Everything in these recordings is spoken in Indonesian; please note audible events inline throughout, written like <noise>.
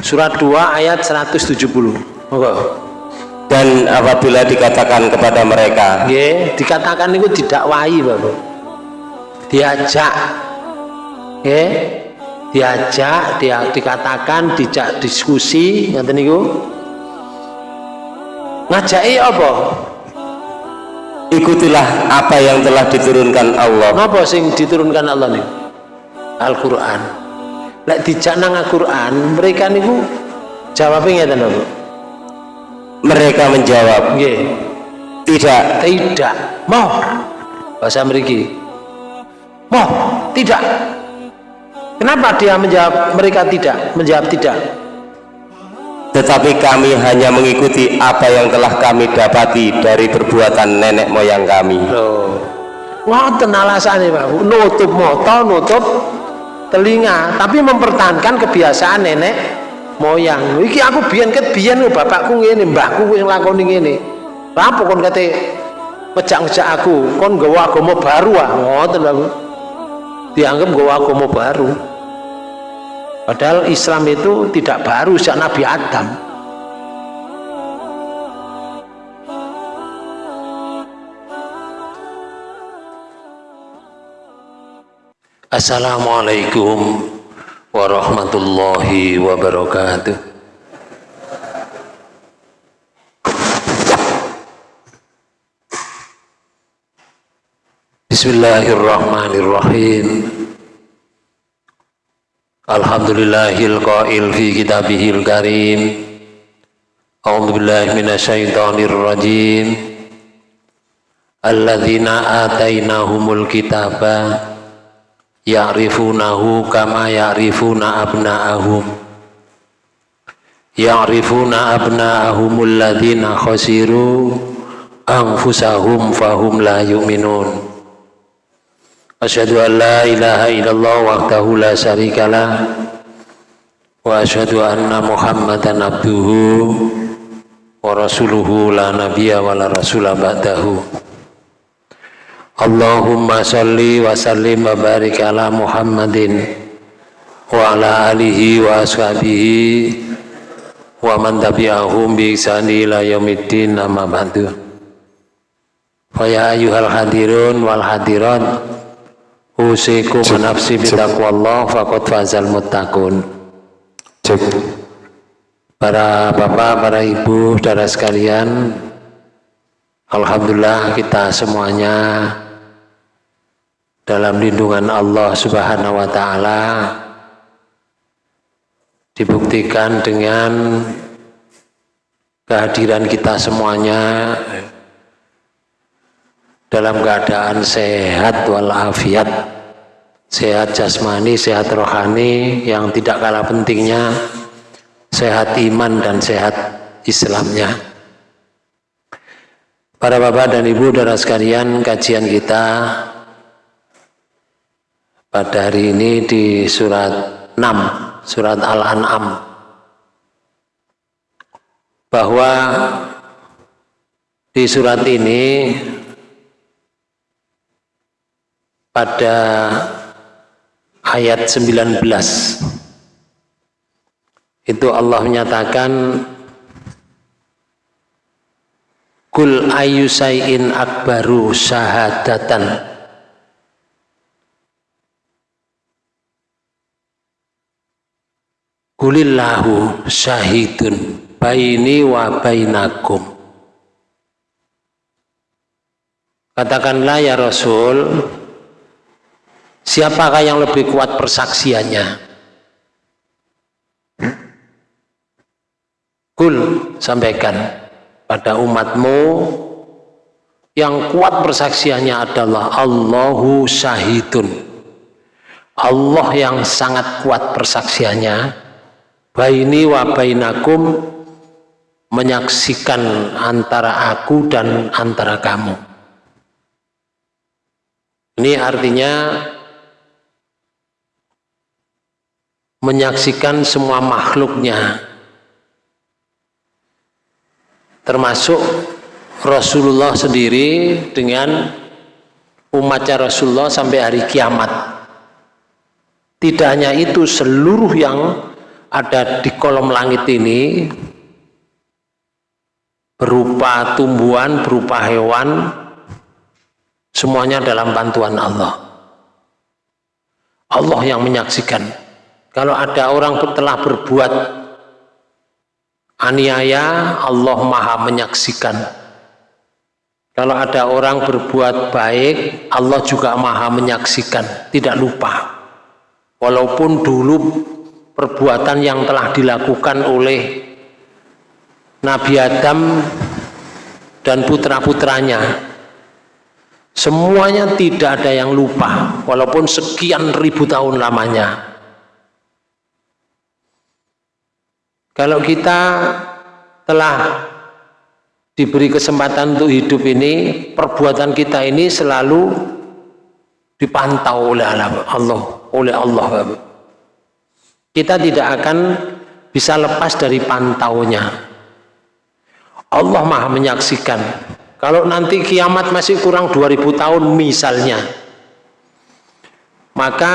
Surat 2 ayat 170. Monggo. Dan apabila dikatakan kepada mereka, Nggih, dikatakan niku didakwahi, Bapak. Diajak. Nggih. Diajak, dia dikatakan, dijak diskusi, ngoten niku. Ngajaki apa? ikutilah apa yang telah diturunkan Allah. Napa sing diturunkan Allah niku? Al-Qur'an. Lek dijak nang Al-Qur'an, mereka niku jawabnya ngeten lho, Bu. Mereka menjawab, Nggih. tidak. Tidak. Mau. Bahasa mriki. Mau. Tidak. Kenapa dia menjawab mereka tidak? Menjawab tidak. Tetapi kami hanya mengikuti apa yang telah kami dapati dari perbuatan nenek moyang kami. Loh. Ngoten alasane, Pak. Nutup mata, nutup telinga, tapi mempertahankan kebiasaan nenek moyang. Iki aku biyen ket biyen bapakku ngene, mbahku wis nglakoni ngene. Apa kon kate ngejak-ngejak aku, kon nggawa agama baru ah. Ngoten, Pak. Bu. Dianggap nggawa agama baru. Padahal Islam itu tidak baru sejak Nabi Adam. Assalamualaikum warahmatullahi wabarakatuh. Bismillahirrahmanirrahim. Alhamdulillahil qail fi kitabihil karim. A'udzu billahi minasyaitonir rajim. Alladzina atainahumul kitaba ya'rifunahu kama ya'rifuna abna'ahum. Ya'rifuna abna'ahumul ladzina khasiru anfusahum fahum la yu'minun. Asyhadu an la ilaha illallah wahdahu la syarikalah wa asyhadu anna Muhammadan abduhu wa rasuluhu la nabiyya wa la rasula ba'dahu. Allahumma salli wa sallim wa barik ala Muhammadin wa ala alihi wa ashabihi wa man tabi'ahum bi ihsani ila yaumiddin amma ba'du. Fa ya ayyuhal hadirun wal hadirat Usikum nafsi bitaqwallah faqad fazal muttaqun. Cek. Para bapak, para ibu, saudara sekalian, Alhamdulillah kita semuanya dalam lindungan Allah Subhanahu wa taala dibuktikan dengan kehadiran kita semuanya dalam keadaan sehat walafiat sehat jasmani, sehat rohani yang tidak kalah pentingnya sehat iman dan sehat Islamnya. Para bapak dan ibu saudara sekalian kajian kita pada hari ini di surat 6 surat Al-An'am. Bahwa di surat ini pada ayat 19 itu Allah menyatakan Kul ayu sayin akbaru syahadatan Kulillahu syahidun baini wa bainakum Katakanlah ya Rasul Siapakah yang lebih kuat persaksiannya? Kul sampaikan pada umatmu yang kuat persaksiannya adalah Allahu syahidun. Allah yang sangat kuat persaksiannya. Baini wa bainakum menyaksikan antara aku dan antara kamu. Ini artinya menyaksikan semua makhluknya termasuk Rasulullah sendiri dengan umatnya Rasulullah sampai hari kiamat tidak hanya itu seluruh yang ada di kolom langit ini berupa tumbuhan, berupa hewan, semuanya dalam bantuan Allah. Allah yang menyaksikan. Kalau ada orang telah berbuat aniaya, Allah maha menyaksikan. Kalau ada orang berbuat baik, Allah juga maha menyaksikan, tidak lupa. Walaupun dulu perbuatan yang telah dilakukan oleh Nabi Adam dan putra-putranya. Semuanya tidak ada yang lupa walaupun sekian ribu tahun lamanya. Kalau kita telah diberi kesempatan untuk hidup ini perbuatan kita ini selalu dipantau oleh Allah oleh Allah kita tidak akan bisa lepas dari pantaunya. Allah maha menyaksikan. Kalau nanti kiamat masih kurang 2000 tahun misalnya maka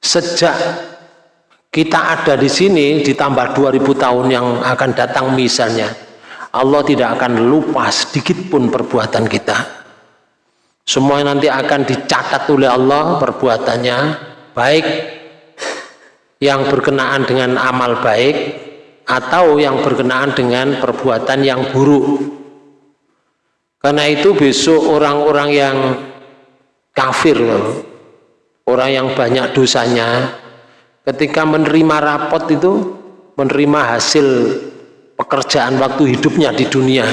sejak kita ada di sini ditambah 2000 tahun yang akan datang misalnya Allah tidak akan lupa sedikit pun perbuatan kita. Semua nanti akan dicatat oleh Allah perbuatannya baik yang berkenaan dengan amal baik atau yang berkenaan dengan perbuatan yang buruk. Karena itu besok orang-orang yang kafir orang yang banyak dosanya ketika menerima rapot itu menerima hasil pekerjaan waktu hidupnya di dunia.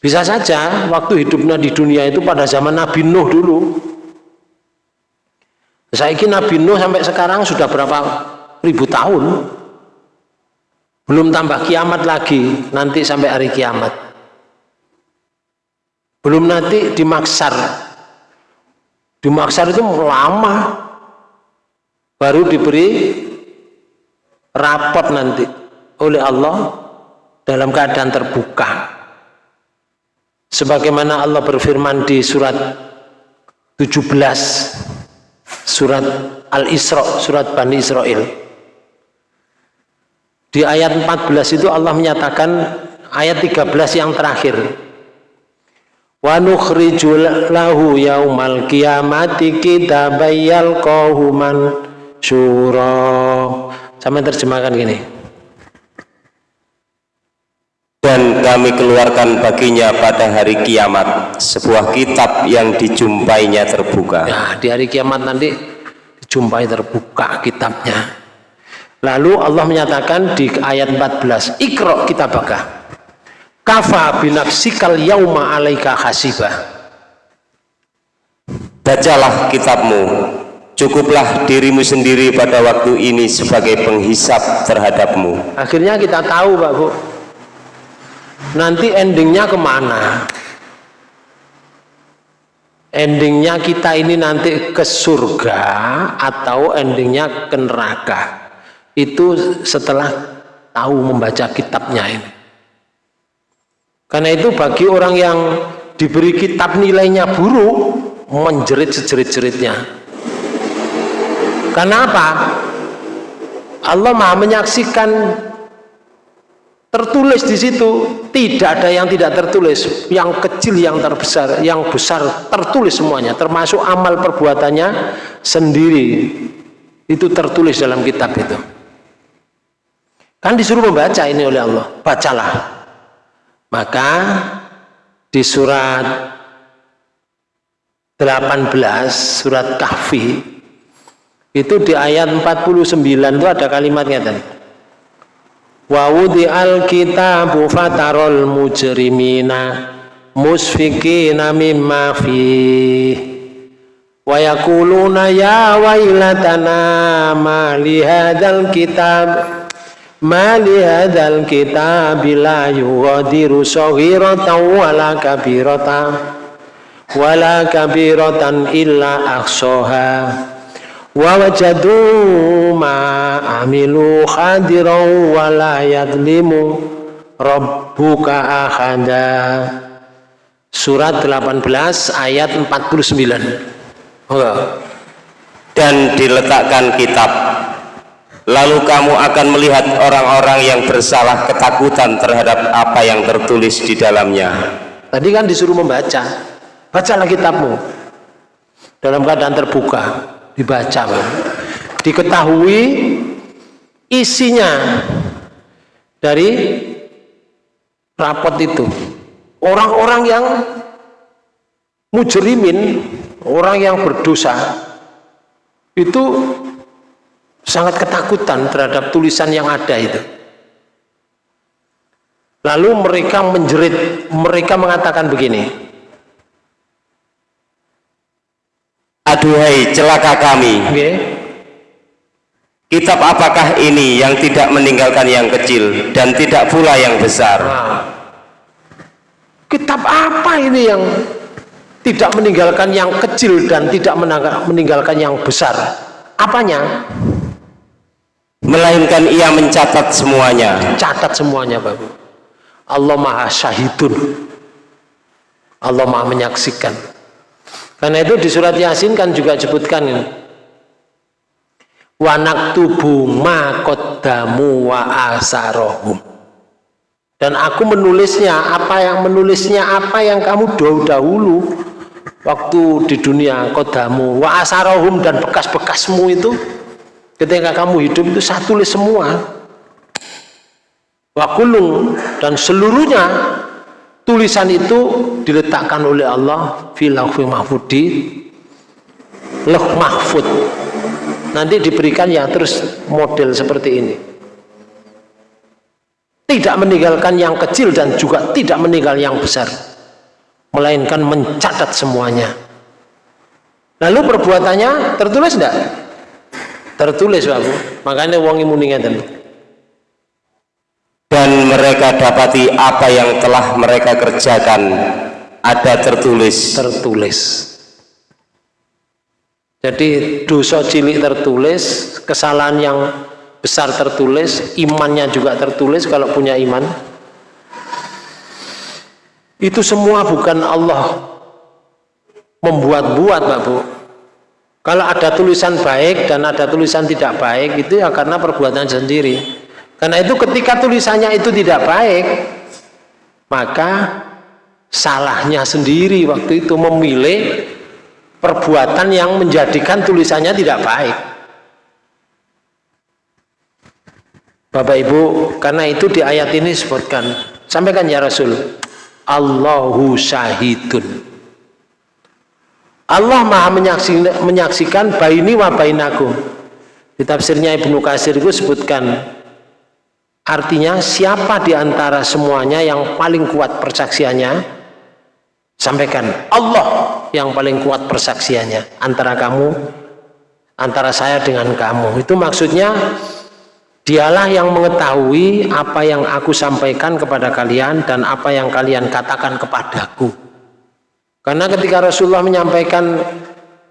Bisa saja waktu hidupnya di dunia itu pada zaman Nabi Nuh dulu saya Nabi Nuh sampai sekarang sudah berapa ribu tahun? Belum tambah kiamat lagi nanti sampai hari kiamat. Belum nanti di maksar di maksar itu lama. Baru diberi rapot nanti oleh Allah dalam keadaan terbuka. Sebagaimana Allah berfirman di surat 17 surat Al-Isra surat Bani Israel di ayat 14 itu Allah menyatakan ayat 13 yang terakhir. Wa nukhrijul lahu yaumal qiyamati kitabayal qahuman syura. Sama terjemahkan gini. Dan kami keluarkan baginya pada hari kiamat sebuah kitab yang dijumpainya terbuka. Ya, di hari kiamat nanti dijumpai terbuka kitabnya. Lalu Allah menyatakan di ayat 14, Iqra kitabaka. Kafa binafsikal yauma alaika hasibah. Bacalah kitabmu. Cukuplah dirimu sendiri pada waktu ini sebagai penghisap terhadapmu. Akhirnya kita tahu Pak Bu. Nanti endingnya ke mana? Endingnya kita ini nanti ke surga atau endingnya ke neraka itu setelah tahu membaca kitabnya ini karena itu bagi orang yang diberi kitab nilainya buruk menjerit sejerit-jeritnya karena apa? Allah maha menyaksikan tertulis di situ tidak ada yang tidak tertulis yang kecil yang terbesar yang besar tertulis semuanya termasuk amal perbuatannya sendiri itu tertulis dalam kitab itu Kan disuruh membaca ini oleh Allah. Bacalah. Maka di surat 18 surat Kahfi itu di ayat 49 itu ada kalimatnya tadi. Wa wudi'al kitabu fatarol mujrimina musfikina mimma fi wa yakuluna ya wailatana ma li hadzal kitab ma li hadzal kitabi la yughadiru saghiratan wala kabiratan wala kabiratan illa ahsaha wa wajadu ma amilu hadiran wala yadlimu rabbuka ahada surat 18 ayat 49 dan diletakkan kitab. Lalu kamu akan melihat orang-orang yang bersalah ketakutan terhadap apa yang tertulis di dalamnya. Tadi kan disuruh membaca. Bacalah kitabmu. Dalam keadaan terbuka dibaca Bang. diketahui isinya dari rapot itu orang-orang yang mujrimin orang yang berdosa itu sangat ketakutan terhadap tulisan yang ada itu lalu mereka menjerit mereka mengatakan begini aduhai celaka kami. Okay. kitab apakah ini yang tidak meninggalkan yang kecil dan tidak pula yang besar? Nah, kitab apa ini yang tidak meninggalkan yang kecil dan tidak meninggalkan yang besar? Apanya? Melainkan ia mencatat semuanya. Catat semuanya Bapak Allah maha syahidun. Allah maha menyaksikan karena itu di surat yasin kan juga disebutkan ini. Wanak tubuh makodamu wa asarohum. Dan aku menulisnya apa yang menulisnya apa yang kamu dahulu waktu di dunia kodamu wa asarohum dan bekas-bekasmu itu ketika kamu hidup itu saya tulis semua. Wa kulung dan seluruhnya tulisan itu diletakkan oleh Allah filaufi mahfudi loh mahfud. Nanti diberikan ya terus model seperti ini. Tidak meninggalkan yang kecil dan juga tidak meninggal yang besar melainkan mencatat semuanya. Lalu perbuatannya tertulis tidak? tertulis Bapak makanya wong imuni ngeten. dan mereka dapati apa yang telah mereka kerjakan ada tertulis. Tertulis. Jadi dosa cilik tertulis kesalahan yang besar tertulis imannya juga tertulis kalau punya iman. Itu semua bukan Allah membuat-buat Pak Bu. Kalau ada tulisan baik dan ada tulisan tidak baik itu ya karena perbuatan sendiri karena itu ketika tulisannya itu tidak baik maka salahnya sendiri waktu itu memilih perbuatan yang menjadikan tulisannya tidak baik. Bapak Ibu karena itu di ayat ini sebutkan sampaikan ya Rasul Allahu syahidun. Allah maha menyaksikan, menyaksikan baini wa bainakum. Di tafsirnya Ibnu Kasir itu sebutkan artinya siapa di antara semuanya yang paling kuat persaksiannya sampaikan Allah yang paling kuat persaksiannya antara kamu antara saya dengan kamu itu maksudnya Dialah yang mengetahui apa yang aku sampaikan kepada kalian dan apa yang kalian katakan kepadaku. Karena ketika Rasulullah menyampaikan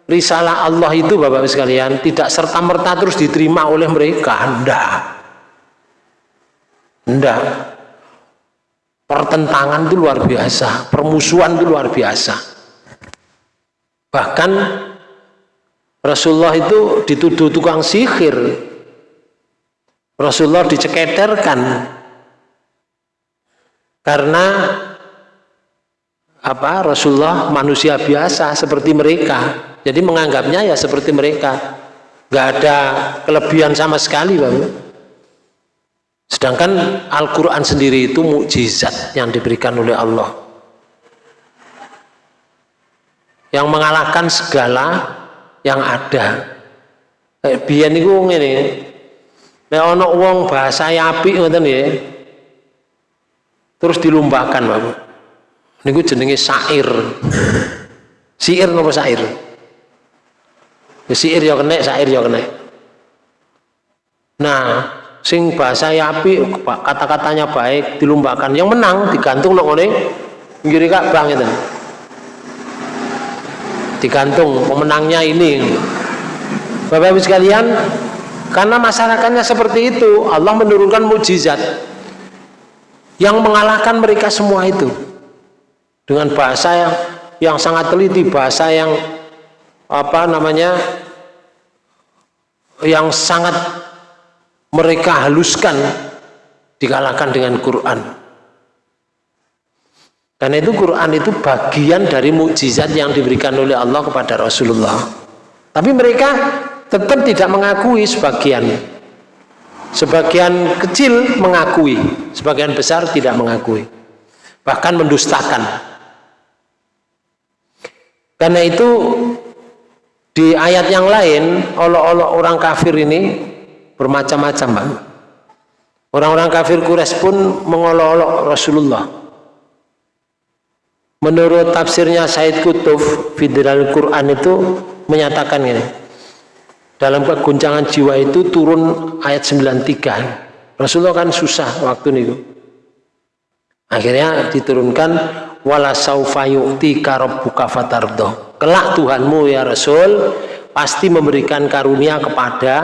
risalah Allah itu Bapak-Bapak sekalian tidak serta-merta terus diterima oleh mereka. Tidak. Tidak. Pertentangan itu luar biasa, permusuhan itu luar biasa. Bahkan Rasulullah itu dituduh tukang sihir. Rasulullah dicekederkan karena apa? Rasulullah manusia biasa seperti mereka. Jadi menganggapnya ya seperti mereka. Nggak ada kelebihan sama sekali Bapak sedangkan Al-Quran sendiri itu mukjizat yang diberikan oleh Allah yang mengalahkan segala yang ada kayak biyen itu ini Nek wong bahasa apik ngoten nggih. Terus dilombakan, Bapak. Niku jenenge syair. Syair napa syair? Ya syair ya kena, syair ya kena. Nah, sing bahasa apik, kata-katanya baik dilombakan. Yang menang digantung nang ngene pinggir Ka'bah ngeten. Digantung pemenangnya ini. Bapak-ibu sekalian, karena masyarakatnya seperti itu, Allah menurunkan mujizat yang mengalahkan mereka semua itu dengan bahasa yang yang sangat teliti, bahasa yang apa namanya yang sangat mereka haluskan dikalahkan dengan Quran. Karena itu Quran itu bagian dari mukjizat yang diberikan oleh Allah kepada Rasulullah. Tapi mereka tetap tidak mengakui sebagian. Sebagian kecil mengakui sebagian besar tidak mengakui. Bahkan mendustakan. Karena itu di ayat yang lain olok-olok orang kafir ini bermacam-macam bang orang-orang kafir Quraisy pun mengolok-olok Rasulullah. Menurut tafsirnya Said Kutub Fidral Quran itu menyatakan ini. Dalam keguncangan jiwa itu turun ayat 93 Rasulullah kan susah waktu itu. Akhirnya diturunkan wala saufa yu'tika rabbuka fatardo kelak Tuhanmu ya Rasul pasti memberikan karunia kepada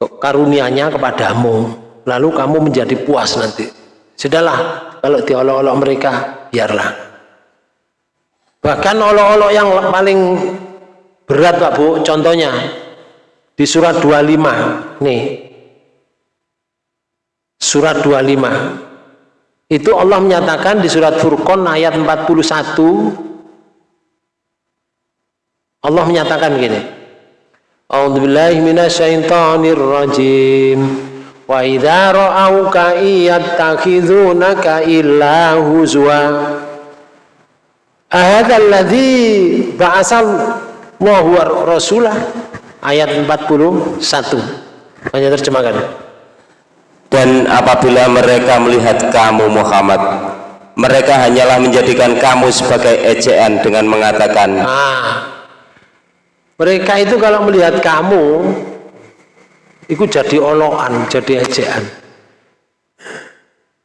karunianya kepadamu lalu kamu menjadi puas nanti. Sudahlah kalau diolok-olok mereka biarlah. Bahkan olok-olok yang paling berat Pak Bu contohnya di surat 25 nih. Surat 25 itu Allah menyatakan di surat Furqan ayat 41 Allah menyatakan gini A'udzubillahi minasyaitonir rajim wa idza ra'auka iyattakhidunaka illa huzwa. Ahadha alladhi ba'asal wa huwa rasulah? Ayat 41 hanya terjemahkan. Dan apabila mereka melihat kamu Muhammad mereka hanyalah menjadikan kamu sebagai ejaan dengan mengatakan ah, mereka itu kalau melihat kamu itu jadi olokan jadi ejaan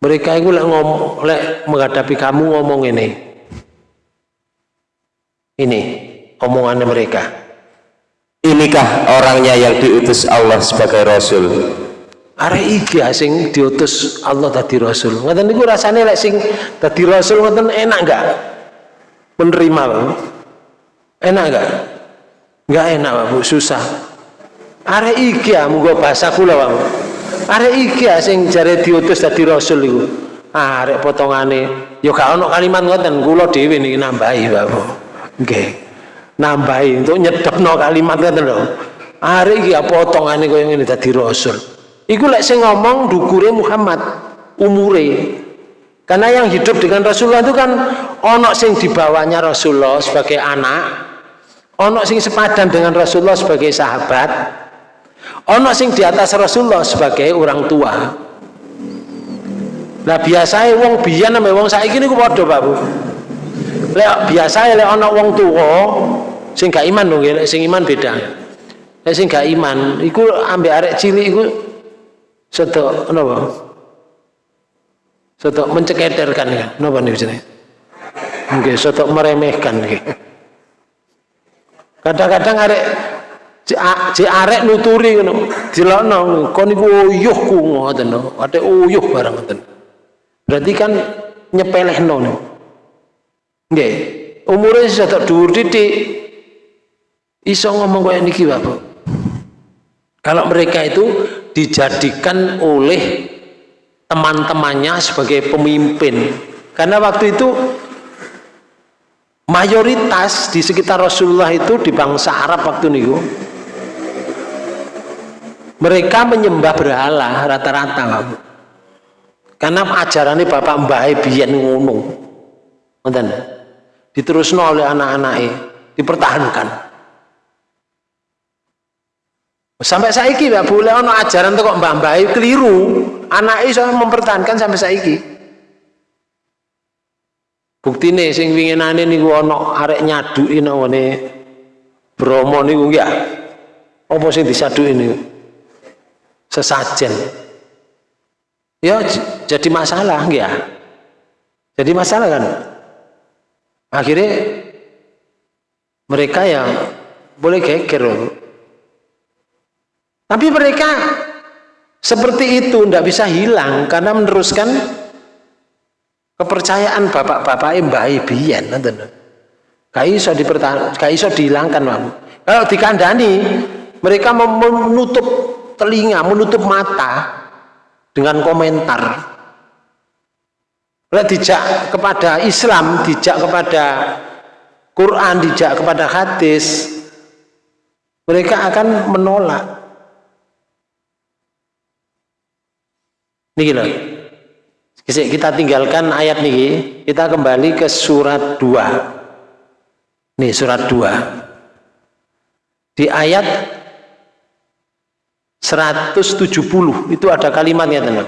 mereka itu lek ngomong lek menghadapi kamu ngomong ini. Ini omongannya mereka. Inikah orangnya yang diutus Allah sebagai Rasul? Arek iki sing diutus Allah tadi rasul. Ngoten niku rasane lek sing tadi rasul ngoten enak enggak menerima Bang. Enak enggak enggak enak Bu susah. Arek iki ya munggo bahasa kula Bang arek iki ya sing jare diutus tadi rasul iku. Arek potongane. Yo gak ono kalimat ngoten kula dhewe niki nambahi Bapak nggih. Nambahi untuk nyedepno kalimat ngoten lho. Arek iki ya potongane koyo ngene dadi rasul. Iku lek sing ngomong dukure Muhammad umure. Karena yang hidup dengan Rasulullah itu kan onok sing dibawanya Rasulullah sebagai anak, onok sing sepadan dengan Rasulullah sebagai sahabat, onok sing di atas Rasulullah sebagai orang tua. Nah biasanya wong biyen sama wong saiki niku padha Pak Bu. Biasa lek ana wong tuwa sing gak iman dong, lek sing iman beda. Lek sing gak iman iku ambek arek cilik iku Soto napa? Soto mencekederkan ya. Napa niku jenenge? Nggih, soto meremehkan nggih. Kadang-kadang arek cek arek nuturi ngono, dilokno kon niku uyuhku ngoten no. Ate uyuh barang ngoten. Berarti kan nyepelehno niku. Nggih. Umure soto dhuwur titik iso ngomong kaya niki Bapak. Kalau mereka itu dijadikan oleh teman-temannya sebagai pemimpin karena waktu itu mayoritas di sekitar Rasulullah itu di bangsa Arab waktu itu mereka menyembah berhala rata-rata karena ajaran ini Bapak Mbah biyen ngono diterusno oleh anak-anaknya dipertahankan Sampai saiki ya boleh ono ajaran tuh kok mbah-mbah keliru. Anak iso mempertahankan sampai saiki. Buktine sing winginane niku ono arek nyaduki nangone Bromo niku ya. Apa sing disaduki niku? Sesajen. Ya jadi masalah ya. Jadi masalah kan. Akhirnya mereka yang boleh geger tapi mereka seperti itu tidak bisa hilang karena meneruskan kepercayaan bapak-bapak mbah ibian gak iso dipertahan dihilangkan mamu. kalau dikandani mereka menutup telinga, menutup mata dengan komentar. Lek dijak kepada Islam, dijak kepada Quran, dijak kepada hadis, mereka akan menolak. Niki loh. Kita tinggalkan ayat niki, kita kembali ke surat 2. Nih surat 2. Di ayat 170 itu ada kalimatnya teman.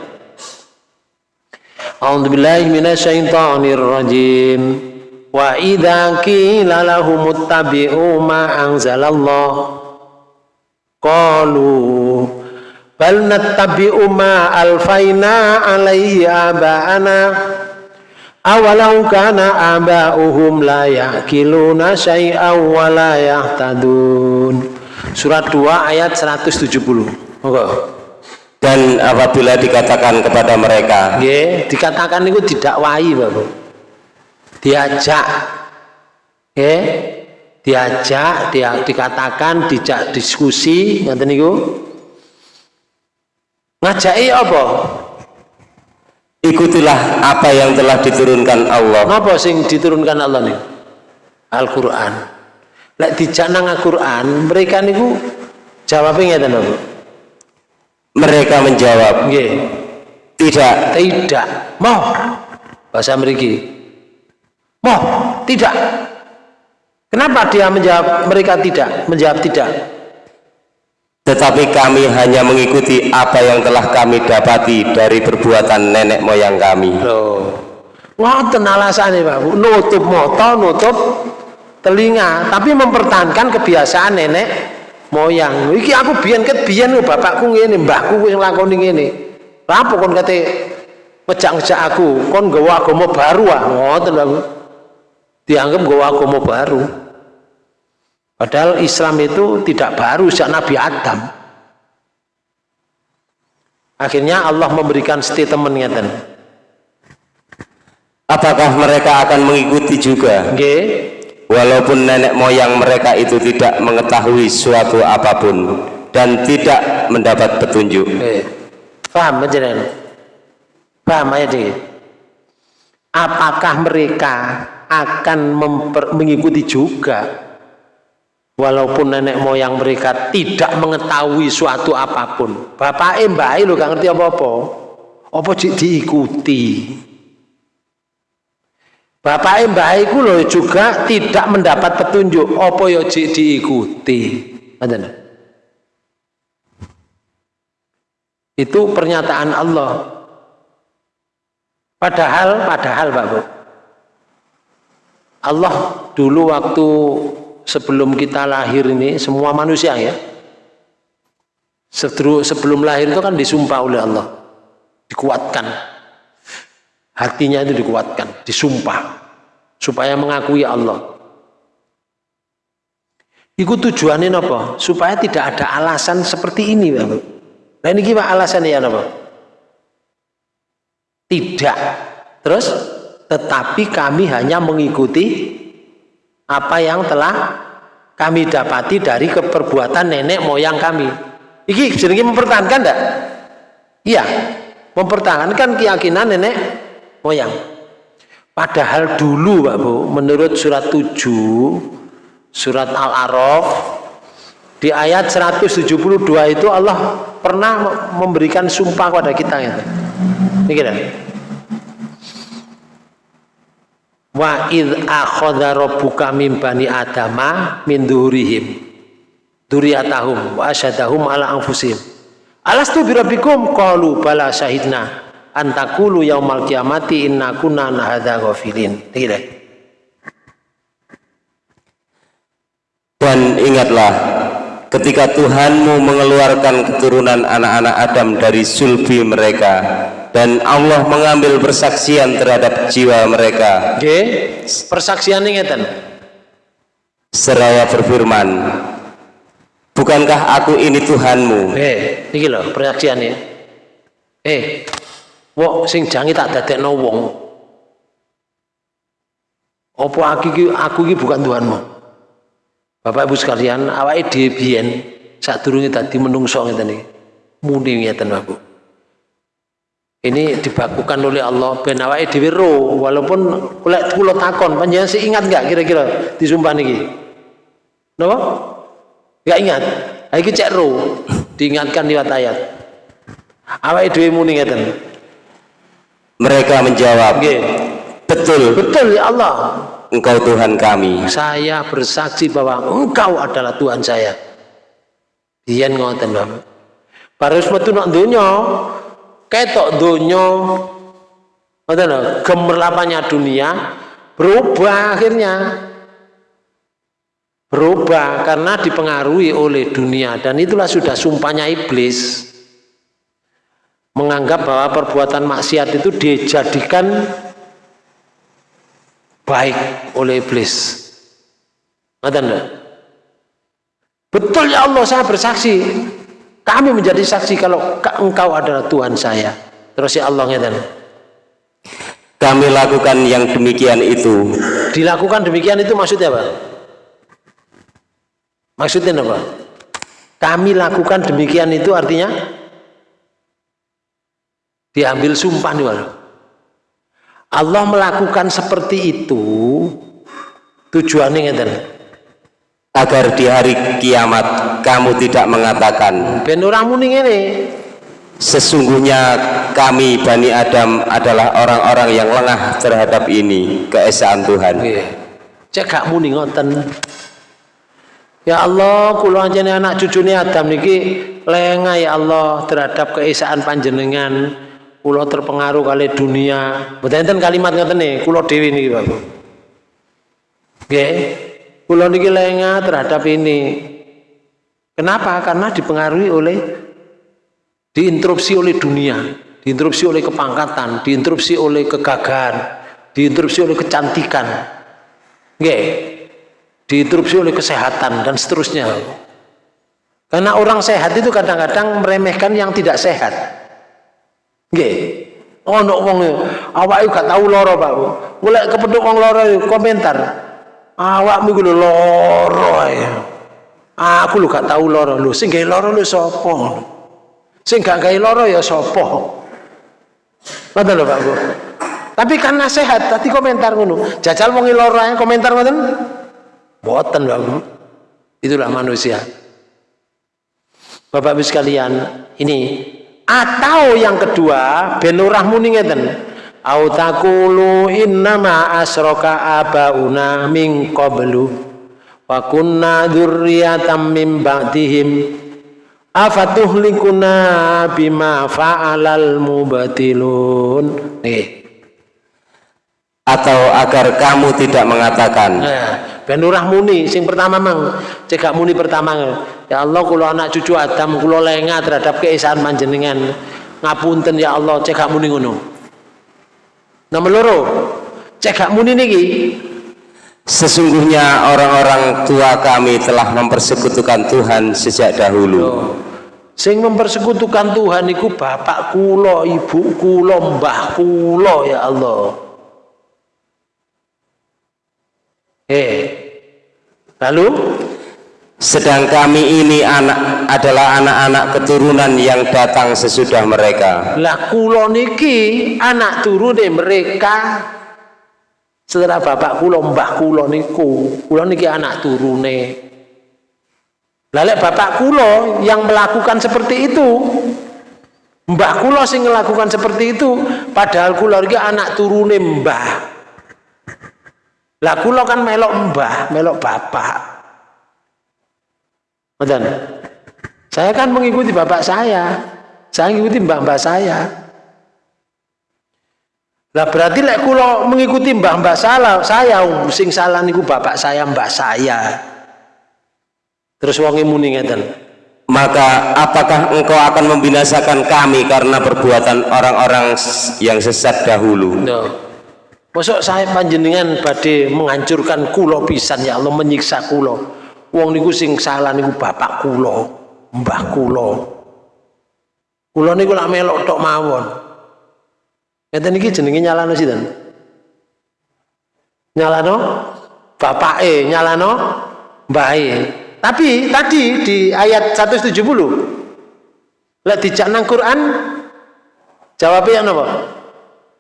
A'udzubillahi minasyaitonir rajim. Wa idza qila lahum ittabi'u ma anzalallah qalu bal nattabi'u ma alfaina alaihi aba'ana. Awalau kana aba'uhum la ya'kiluna syai'aw wa la yahtadun. Surat 2 ayat 170 Moga. dan apabila dikatakan kepada mereka Nggih, dikatakan itu didakwahi Bapak diajak. Nggih, diajak dia dikatakan dijak diskusi ngoten niku ngajaki apa? Ikutilah apa yang telah diturunkan Allah. Napa sing diturunkan Allah nih? Al-Qur'an. Lek dijak nang Al-Qur'an mereka niku jawabnya ngeten lho mereka menjawab nggih. tidak. Tidak. Mau bahasa mriki. Mau tidak. Kenapa dia menjawab mereka tidak menjawab tidak tetapi kami hanya mengikuti apa yang telah kami dapati dari perbuatan nenek moyang kami. Loh. Ngoten alasane Pak. Bu nutup mata nutup telinga tapi mempertahankan kebiasaan nenek moyang. Iki aku biyen ket biyen lho bapakku ngene mbahku wis nglakoni ngene. Apa kon kate ngejak-ngejak aku? Kon nggawa agama baru ah. Ngoten Bu. Dianggap nggawa agama baru padahal Islam itu tidak baru sejak Nabi Adam. Akhirnya Allah memberikan statement ngeten. Apakah mereka akan mengikuti juga? Nggih. Walaupun nenek moyang mereka itu tidak mengetahui suatu apa pun dan tidak mendapat petunjuk. Eh, paham panjenengan? Paham ayat ini? Apakah mereka akan mengikuti juga walaupun nenek moyang mereka tidak mengetahui suatu apa pun. Bapak eh mbak lo gak ngerti apa-apa. Apa di- diikuti? Bapak eh mbak iku lho juga tidak mendapat petunjuk apa ya jik diikuti. Ngoten. itu pernyataan Allah. Padahal padahal Pak Bu. Allah dulu waktu sebelum kita lahir ini semua manusia ya sebelum lahir itu kan disumpah oleh Allah dikuatkan hatinya itu dikuatkan disumpah supaya mengakui Allah itu tujuannya apa? supaya tidak ada alasan seperti ini Pak. Nah ini gimana alasannya ya apa? Tidak. Terus tetapi kami hanya mengikuti apa yang telah kami dapati dari keperbuatan nenek moyang kami. Iki jenenge mempertahankan enggak? Iya, mempertahankan keyakinan nenek moyang. Padahal dulu Pak Bu, menurut surat 7 surat Al-A'raf di ayat 172 itu Allah pernah memberikan sumpah kepada kita gitu. Ini kira. Wa id akhadha rabbuka min bani adama min dhuhurihim dzurriyyatahum wa asyadahum ala anfusihim. Alastu bi rabbikum qalu bala syahidna an taqulu yaumal qiyamati inna kunna an hadza ghafilin. Kira. Dan ingatlah ketika Tuhanmu mengeluarkan keturunan anak-anak Adam dari sulbi mereka dan Allah mengambil persaksian terhadap jiwa mereka Nggih, persaksian ngeten. seraya berfirman Bukankah aku ini Tuhanmu Eh, iki lho persaksiane. Eh, wong sing jange tak dadekno wong. Apa aku iki aku iki bukan Tuhanmu? Bapak Ibu sekalian, awake dhewe biyen sadurunge dadi menungso ngeten iki. muni ngeten Bapak. Ini dibakukan oleh Allah ben awake dhewe ro walaupun lek kula takon panjenengan sih ingat enggak kira-kira disumpah niki? Napa? Enggak ingat. Ha iki cek ro diingatkan lewat ayat. Awake dhewe muni ngeten. Mereka menjawab, Nggih. betul Betul ya Allah. engkau Tuhan kami. Saya bersaksi bahwa engkau adalah Tuhan saya. Biyen ngoten Bapak. Baru metu nak donya, ketok donya ngoten gemerlapannya dunia berubah akhirnya. Berubah karena dipengaruhi oleh dunia dan itulah sudah sumpahnya iblis. Menganggap bahwa perbuatan maksiat itu dijadikan baik oleh iblis. Betul ya Allah saya bersaksi. Kami menjadi saksi kalau ka- engkau adalah Tuhan saya. Terus ya Allah ngeten. Kami lakukan yang demikian itu Dilakukan demikian itu maksudnya apa? Maksudnya apa? Kami lakukan demikian itu artinya diambil sumpah nih. Allah melakukan seperti itu tujuannya ngeten. Agar di hari kiamat kamu tidak mengatakan Ben ngene. sesungguhnya kami Bani Adam adalah orang-orang yang lengah terhadap ini keesaan Tuhan. Nggih. Cek gak muni ngoten. Ya Allah, kula anjene anak cucune Adam niki lengah ya Allah terhadap keesaan panjenengan. Kula terpengaruh kali dunia. Mboten kalimat ngoten nih, kula dhewe niki, Bapak. Nggih. Kula niki lengah terhadap ini. Kenapa? Karena dipengaruhi oleh diinterupsi oleh dunia, diinterupsi oleh kepangkatan, diinterupsi oleh kegagahan, diinterupsi oleh kecantikan. Nggih. Diinterupsi oleh kesehatan dan seterusnya. Karena orang sehat itu kadang-kadang meremehkan yang tidak sehat. Nggih. Ono wong awake gak tahu lara, Pak. Mulai kepethuk wong lara komentar. Awakmu iku lara ae. Aku lho gak tahu lara lho, sing gawe lara lho sapa? Sing gak gawe lara ya sapa? Ngoten lho Pak Bu. Tapi karena sehat, tadi komentar ngono. Jajal wong lara ae komentar ngoten. Mboten Pak Bu. Itulah manusia. Bapak Ibu sekalian, ini atau yang kedua ben muni ngeten. Au taqulu innama asroka abauna min qablu wa kunna dzurriyyatan min ba'dihim afatuhlikuna bima fa'alal mubatilun. Nih. Atau agar kamu tidak mengatakan Nah, ben muni sing pertama mang cekak muni pertama ya Allah kula anak cucu Adam kula lengah terhadap keesaan panjenengan ngapunten ya Allah cekak muni ngono nomor loro. Cekak muni niki. Sesungguhnya orang-orang tua kami telah mempersekutukan Tuhan sejak dahulu. Sing mempersekutukan Tuhan iku bapak kula ibu kula mbah kula ya Allah. Eh. Lalu Sedang kami ini anak adalah anak-anak keturunan yang datang sesudah mereka. Lah kula niki anak turune mereka setelah bapak kula mbah kula niku, kula niki anak turune. Lah lek bapak kula yang melakukan seperti itu, mbah kula sing melakukan seperti itu, padahal kula iki anak turune mbah. Lah kula kan melok mbah, melok bapak. Ngoten. Saya kan mengikuti bapak saya. Saya mengikuti mbah-mbah saya. Lah berarti lek kula mengikuti mbah-mbah salah, saya sing salah niku bapak saya, mbah saya. Terus wonge muni ngeten. Maka apakah engkau akan membinasakan kami karena perbuatan orang-orang yang sesat dahulu? No. Mosok saya panjenengan badhe menghancurkan kula pisan ya Allah menyiksa kula. Wong niku sing salah niku bapak kula, mbah kula. Kula niku lak melok tok mawon. Ngeten iki jenenge nyalano sinten? Nyalano bapake, nyalano mbahe. Tapi tadi di ayat 170 Lek dijak nang Quran jawabnya apa?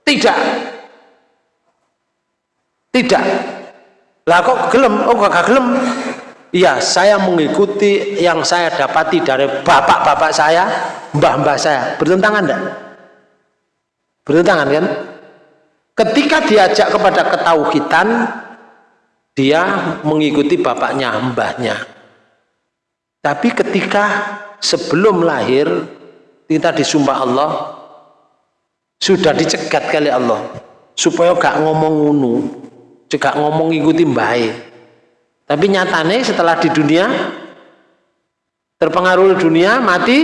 Tidak. Tidak. Lah kok gelem? Oh gak gelem. Iya, saya mengikuti yang saya dapati dari bapak-bapak saya, mbah-mbah saya. Bertentangan enggak? Bertentangan kan? Ketika diajak kepada ketauhidan, dia mengikuti bapaknya, mbahnya. Tapi ketika sebelum lahir, kita disumpah Allah, sudah dicegat kali Allah, supaya gak ngomong ngunu, juga ngomong ikuti baik. Tapi nyatanya setelah di dunia, terpengaruh dunia, mati,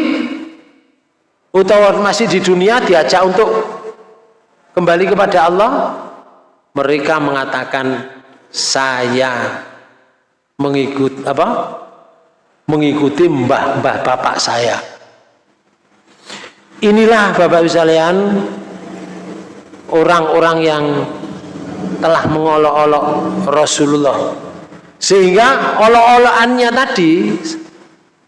utawa masih di dunia diajak untuk kembali kepada Allah mereka mengatakan saya mengikut apa? Mengikuti mbah-mbah bapak saya. Inilah bapak sekalian orang-orang yang telah mengolok-olok Rasulullah sehingga olok-olokannya tadi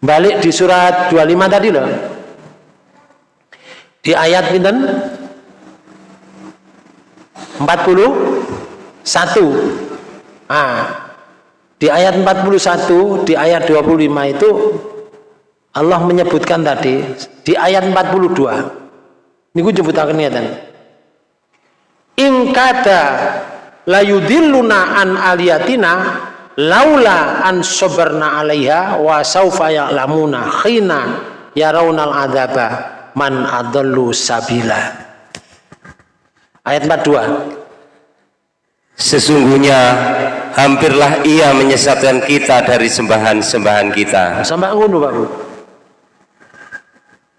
balik di surat 25 tadi loh. Di ayat pinten? 41 nah, di ayat 41 di ayat 25 itu Allah menyebutkan tadi di ayat 42 ini gue jemputakan niatan ingkada layudilluna an aliyatina laula an sobarna alaiha wa saufa ya'lamuna khina yaraunal adaba man adallu sabila Ayat 42. Sesungguhnya hampirlah ia menyesatkan kita dari sembahan-sembahan kita. Sampai ngono, Pak Bu.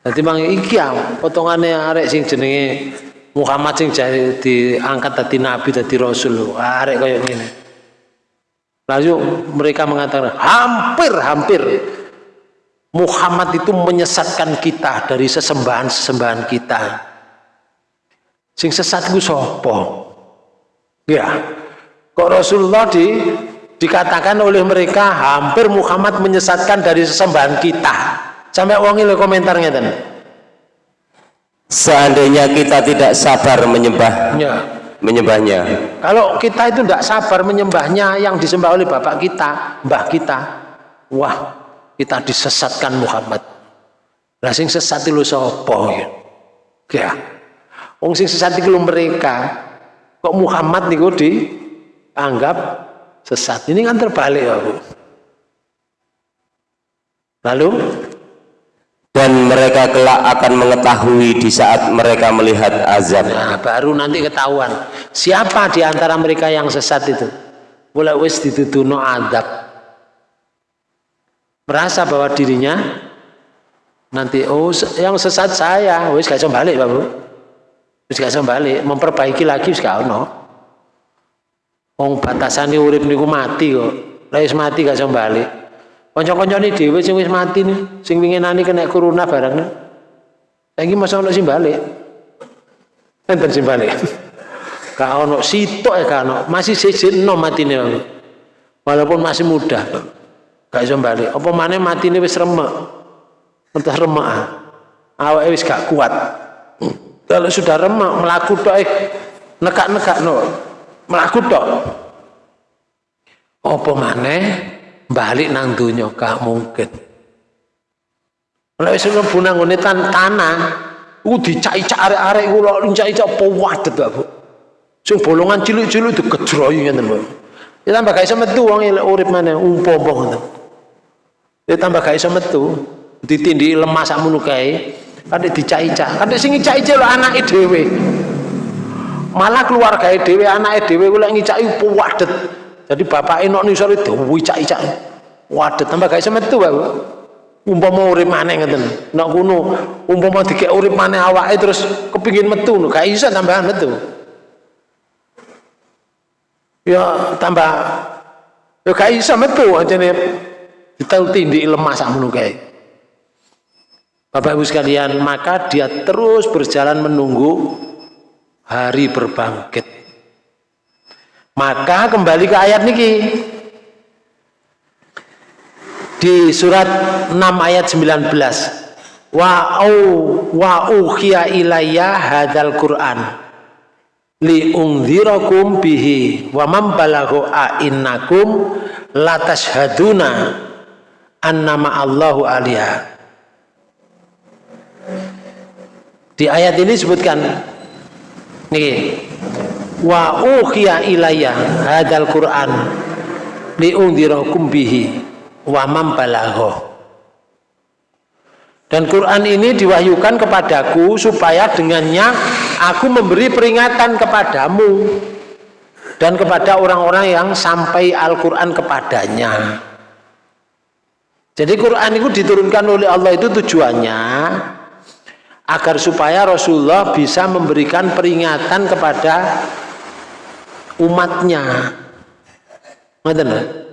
Jadi mang iki ya potongannya arek sing jenenge Muhammad sing jadi diangkat tadi nabi tadi rasul. Arek kayak gini. Lalu mereka mengatakan hampir hampir Muhammad itu menyesatkan kita dari sesembahan-sesembahan kita. Sing sesat ku sapa? Ya. Kok Rasulullah di dikatakan oleh mereka hampir Muhammad menyesatkan dari sesembahan kita. Sampai wong ile komentar ngeten. Seandainya kita tidak sabar menyembah ya. Menyembahnya. Kalau kita itu tidak sabar menyembahnya yang disembah oleh bapak kita, mbah kita, wah kita disesatkan Muhammad. Lah sesat itu sapa ya? Ya. Wong sing sesat iku mereka. Kok Muhammad niku dianggap sesat. Ini kan terbalik ya. Lalu dan mereka kelak akan mengetahui di saat mereka melihat azab. Nah, baru nanti ketahuan siapa di antara mereka yang sesat itu. Mulai wis dituduno azab. Merasa bahwa dirinya nanti oh yang sesat saya, wis gak balik, Pak Bu. Wis gak balik, memperbaiki lagi wis gak ono. Wong batasane urip niku mati kok. Lah mati gak balik. Kanca-kancane dhewe sing wis mati nih, sing winginane kena corona barang. Saiki masa ono sing balik. Enten sing balik. <laughs> Gak ono sitok ya gak ono, masih siji enom matine. Walaupun masih muda. Gak iso balik. Apa maneh matine wis remek. Entah remek. Ah. Awake wis gak kuat. Kalau sudah remak melaku tok eh nekak-nekak no. Melaku tok. Apa maneh balik nang donya gak mungkin. Lek wis mlebu nang ngene tanah, ku dicai-cak arek-arek ku lok dicai-cak apa wadet Bu. Sing bolongan cilik-cilik dikejroyu ngeten Bu. Ya tambah gak iso metu wong urip maneh umpama ngoten. Ya tambah gak iso metu, ditindih lemah sakmono kae kadek dicai-cak kadek sing ngicai lo anake dhewe malah keluarga dhewe anake dhewe kula ngicai wadet jadi bapak enok nisor itu wicak-icak wadet tambah gak iso metu Pak. Umpama urip maneh ngeten nek kuno umpama dikek urip maneh awake terus kepingin metu no gak iso tambahan metu. Ya tambah. Ya gak iso metu ajane ditel tindik lemah sakmono kae. Bapak Ibu sekalian, maka dia terus berjalan menunggu hari berbangkit. Maka kembali ke ayat niki. Di surat 6 ayat 19. wa au wa ukhiya ilayya hadzal Qur'an li ungdzirakum bihi wa man balaghu a innakum latashhaduna annama Allahu aliyah di ayat ini disebutkan nih wa ukhiya ilayya hadzal Qur'an li ungdzirakum bihi wa man dan Quran ini diwahyukan kepadaku supaya dengannya aku memberi peringatan kepadamu dan kepada orang-orang yang sampai Al-Quran kepadanya. Jadi Quran itu diturunkan oleh Allah itu tujuannya agar supaya Rasulullah bisa memberikan peringatan kepada umatnya. Ngerti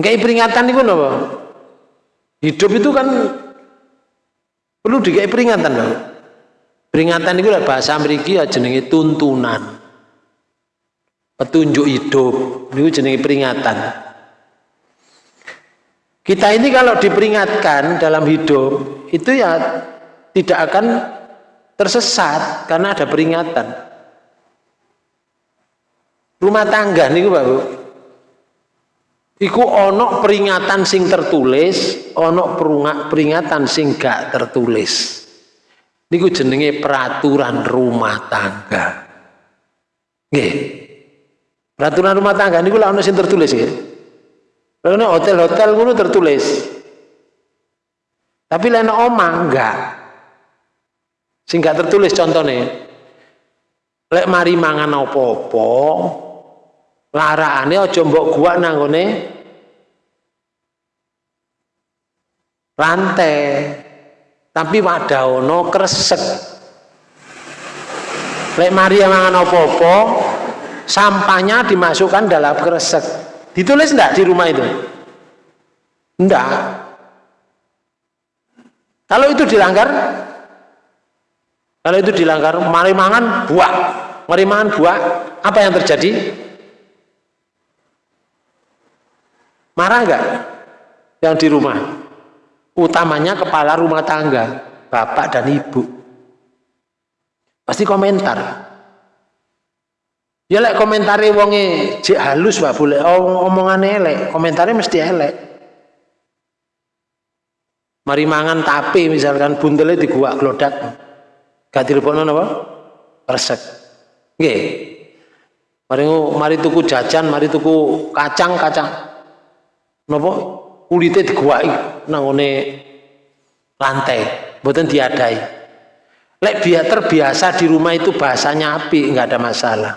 Enggak peringatan itu apa? Hidup itu kan perlu dikai peringatan loh. Peringatan itu bahasa Amerika ya jenenge tuntunan. Petunjuk hidup, itu jenenge peringatan. Kita ini kalau diperingatkan dalam hidup itu ya tidak akan tersesat karena ada peringatan. Rumah tangga nih Bapak. Iku ono peringatan sing tertulis, ono peringatan sing gak tertulis. Niku jenenge peraturan rumah tangga. Nggih. Peraturan rumah tangga niku lah ono sing tertulis nggih. Lalu hotel-hotel ngono tertulis. Tapi lain omah enggak. Sing gak tertulis contohnya. Lek mari mangan opo-opo, larane aja mbok gua nanggone rantai. Tapi wadawono kresek. Lek mari mangan apa-apa sampahnya dimasukkan dalam kresek. Ditulis enggak di rumah itu? Enggak kalau itu dilanggar kalau itu dilanggar mari mangan buah mari mangan buah apa yang terjadi Marah enggak? Yang di rumah? Utamanya kepala rumah tangga, bapak dan ibu. Pasti komentar. Ya lek komentare wonge jek halus Pak boleh omongane elek, komentare mesti elek. Mari mangan tapi misalkan buntele diguak glodak. Gak dilebokno napa? Resek. Nggih. Mari mari tuku jajan, mari tuku kacang-kacang napa? Kulite diguwaki nangone lantai mboten diadai. Lek biar terbiasa di rumah itu bahasanya api nggak ada masalah.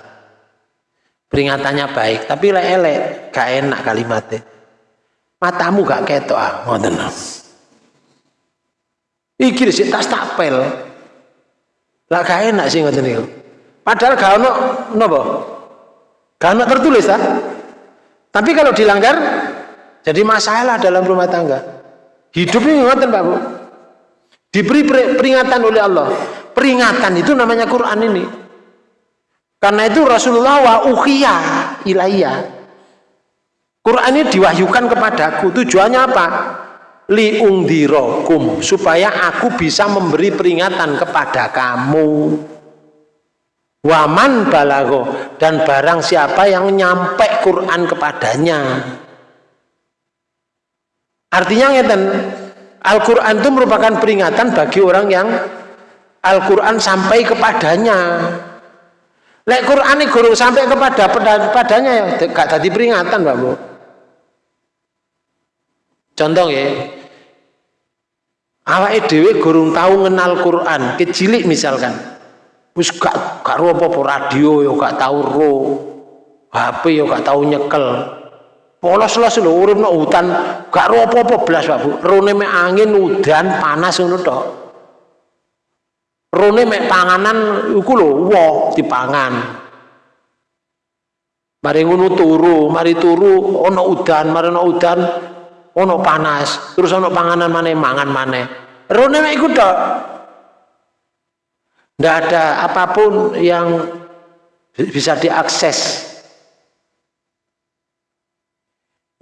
Peringatannya baik tapi lek elek gak enak kalimatnya matamu gak ketok ah ngoten. Iki sih tas tapel lah gak enak sih ngoten niku padahal gak ono napa? Gak tertulis ah. Tapi kalau dilanggar jadi masalah dalam rumah tangga. Hidup ini ngoten Pak Bu. Diberi peringatan oleh Allah. Peringatan itu namanya Quran ini. Karena itu Rasulullah wa ukhiya ilayya. Quran ini diwahyukan kepadaku. Tujuannya apa? Li ungdirokum. Supaya aku bisa memberi peringatan kepada kamu. Waman balago. Dan barang siapa yang nyampe Quran kepadanya. Artinya ngeten, Al-Quran itu merupakan peringatan bagi orang yang Al-Quran sampai kepadanya. Lek Quran ini guru sampai kepada padanya ya gak tadi peringatan Mbak Bu. Contoh ya. Awake dhewe gurung tahu ngenal Quran, kecilik misalkan. Wis gak gak apa-apa radio ya gak tahu ro. HP ya gak tahu nyekel polos-los lho urip nang hutan gak ro apa-apa blas Pak Bu. Rone mek angin udan panas ngono tok. Rone mek panganan iku lho wo dipangan. Mari ngono turu mari turu ana udan mari ana udan ana panas. Terus ana panganan maneh mangan maneh. Rone mek iku tok. Ndak ada apa pun yang bisa diakses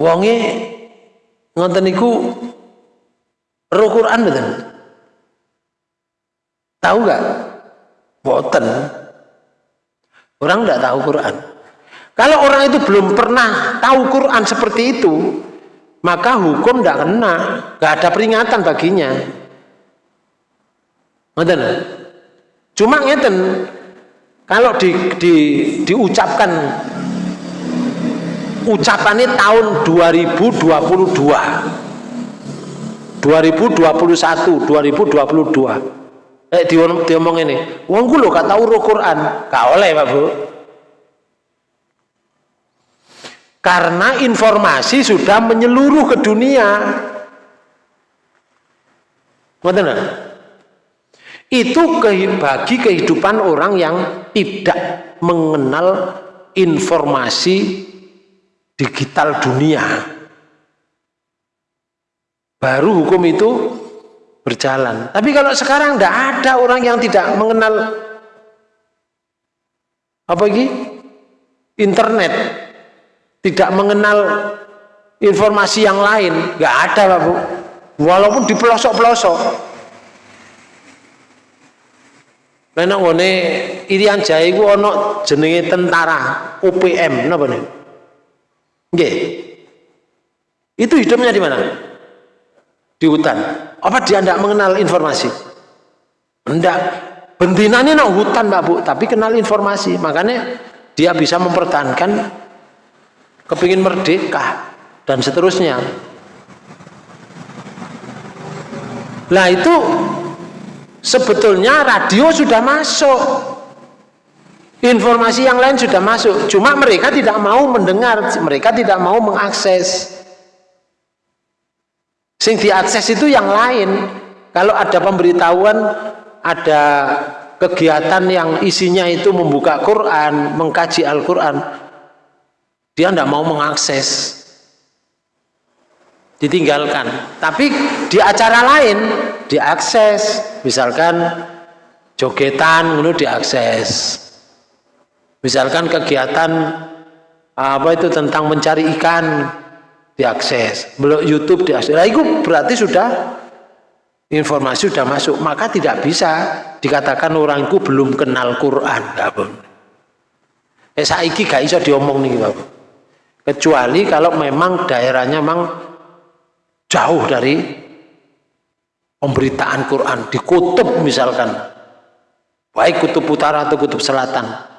Wonge ngoten niku Roh Quran betul. Tahu nggak? Boten. Orang nggak tahu Quran. Kalau orang itu belum pernah tahu Quran seperti itu, maka hukum tidak kena, nggak ada peringatan baginya. Ngoten. Cuma ngeten, kalau di, di, diucapkan ucapannya tahun 2022 2021 2022 eh diomong ini. Wong lho gak tau roh Quran. Gak oleh Pak Bu. Karena informasi sudah menyeluruh ke dunia. Ngerti itu bagi kehidupan orang yang tidak mengenal informasi digital dunia. Baru hukum itu berjalan. Tapi kalau sekarang tidak ada orang yang tidak mengenal apa lagi? Internet. Tidak mengenal informasi yang lain. Nggak ada Pak Bu. Walaupun di pelosok-pelosok. Nenek ngone Irian Jaya iku ana jenenge tentara UPM napa nih? Nggih. Itu hidupnya di mana? Di hutan. Apa dia tidak mengenal informasi? Tidak. Bentinannya nak hutan Mbak Bu, tapi kenal informasi. Makanya dia bisa mempertahankan kepingin merdeka dan seterusnya. Nah itu sebetulnya radio sudah masuk informasi yang lain sudah masuk. Cuma mereka tidak mau mendengar mereka tidak mau mengakses. Sing diakses itu yang lain. Kalau ada pemberitahuan ada kegiatan yang isinya itu membuka Quran mengkaji Al-Quran dia tidak mau mengakses. Ditinggalkan. Tapi di acara lain diakses. Misalkan jogetan itu diakses misalkan kegiatan apa itu tentang mencari ikan diakses. Belum YouTube diakses. Nah, itu berarti sudah informasi sudah masuk. Maka tidak bisa dikatakan orang itu belum kenal Quran. Eh saiki gak bisa diomong nih Bapak kecuali kalau memang daerahnya memang jauh dari pemberitaan Quran. Di kutub misalkan. Baik kutub utara atau kutub selatan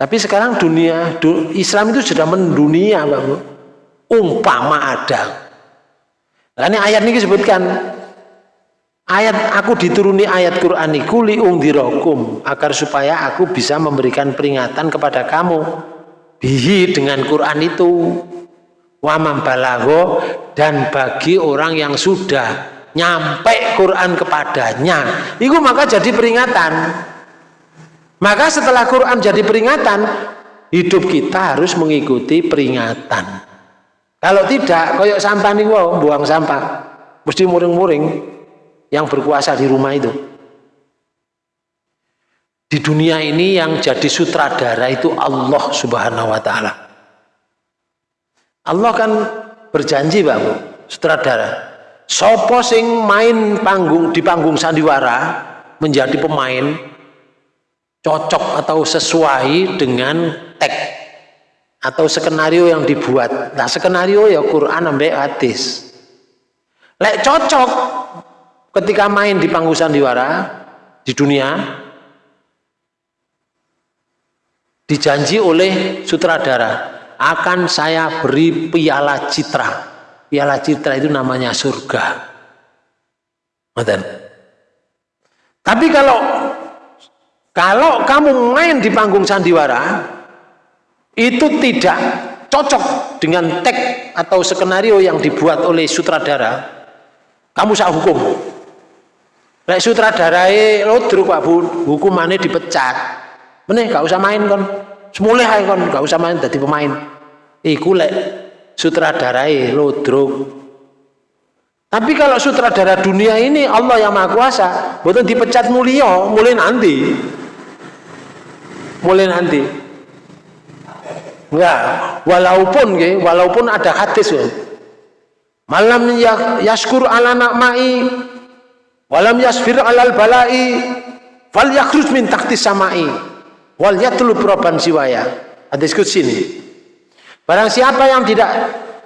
tapi sekarang dunia Islam itu sudah mendunia Mbak Bu. Umpama ada. Nah, ayat ini disebutkan ayat aku dituruni ayat Quran kuli ungdirokum agar supaya aku bisa memberikan peringatan kepada kamu. Bihi dengan Quran itu. Wamam balago dan bagi orang yang sudah nyampe Quran kepadanya. Itu maka jadi peringatan maka setelah Quran jadi peringatan hidup kita harus mengikuti peringatan. Kalau tidak koyok sampah nih wow, buang sampah. Mesti muring-muring yang berkuasa di rumah itu. Di dunia ini yang jadi sutradara itu Allah subhanahu wa ta'ala. Allah kan berjanji Pak Bu, sutradara. Sopo sing main panggung di panggung sandiwara menjadi pemain cocok atau sesuai dengan teks atau skenario yang dibuat. Nah, skenario ya Quran sampai hadis. Lek cocok ketika main di panggung sandiwara di dunia dijanji oleh sutradara akan saya beri piala citra piala citra itu namanya surga tapi kalau kalau kamu main di panggung sandiwara itu tidak cocok dengan teks atau skenario yang dibuat oleh sutradara kamu saya hukum Lek sutradarai lo Pak Bu, hukumannya dipecat. Meneh gak usah main kon. Semulai ae kon gak usah main jadi pemain. Iku lek sutradarai lodrok. Tapi kalau sutradara dunia ini Allah yang Maha Kuasa, betul dipecat mulia, mulai nanti. Mulai nanti. Ya, walaupun ya, walaupun ada hadis ya. malam ya, yaskur ala nakmai walam yasfir alal balai fal yakhruj min takti samai wal yatlu proban siwaya hadis sini barang siapa yang tidak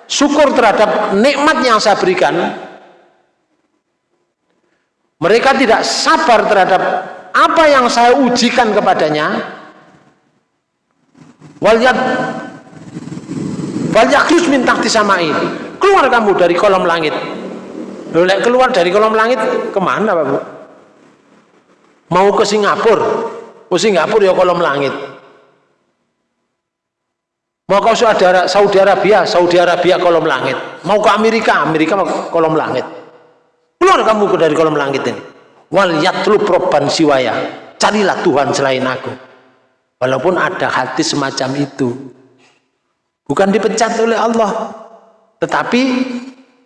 syukur terhadap nikmat yang saya berikan mereka tidak sabar terhadap apa yang saya ujikan kepadanya wal yat wal yakhruj min keluar kamu dari kolom langit Lek keluar dari kolom langit ke mana Pak Bu? Mau ke Singapura? Ke Singapura ya kolom langit. Mau ke Saudi, Arabia, Saudi Arabia kolom langit. Mau ke Amerika, Amerika kolom langit. Keluar kamu dari kolom langit ini. Wal yatlu proban siwaya. Carilah Tuhan selain aku. Walaupun ada hati semacam itu. Bukan dipecat oleh Allah. Tetapi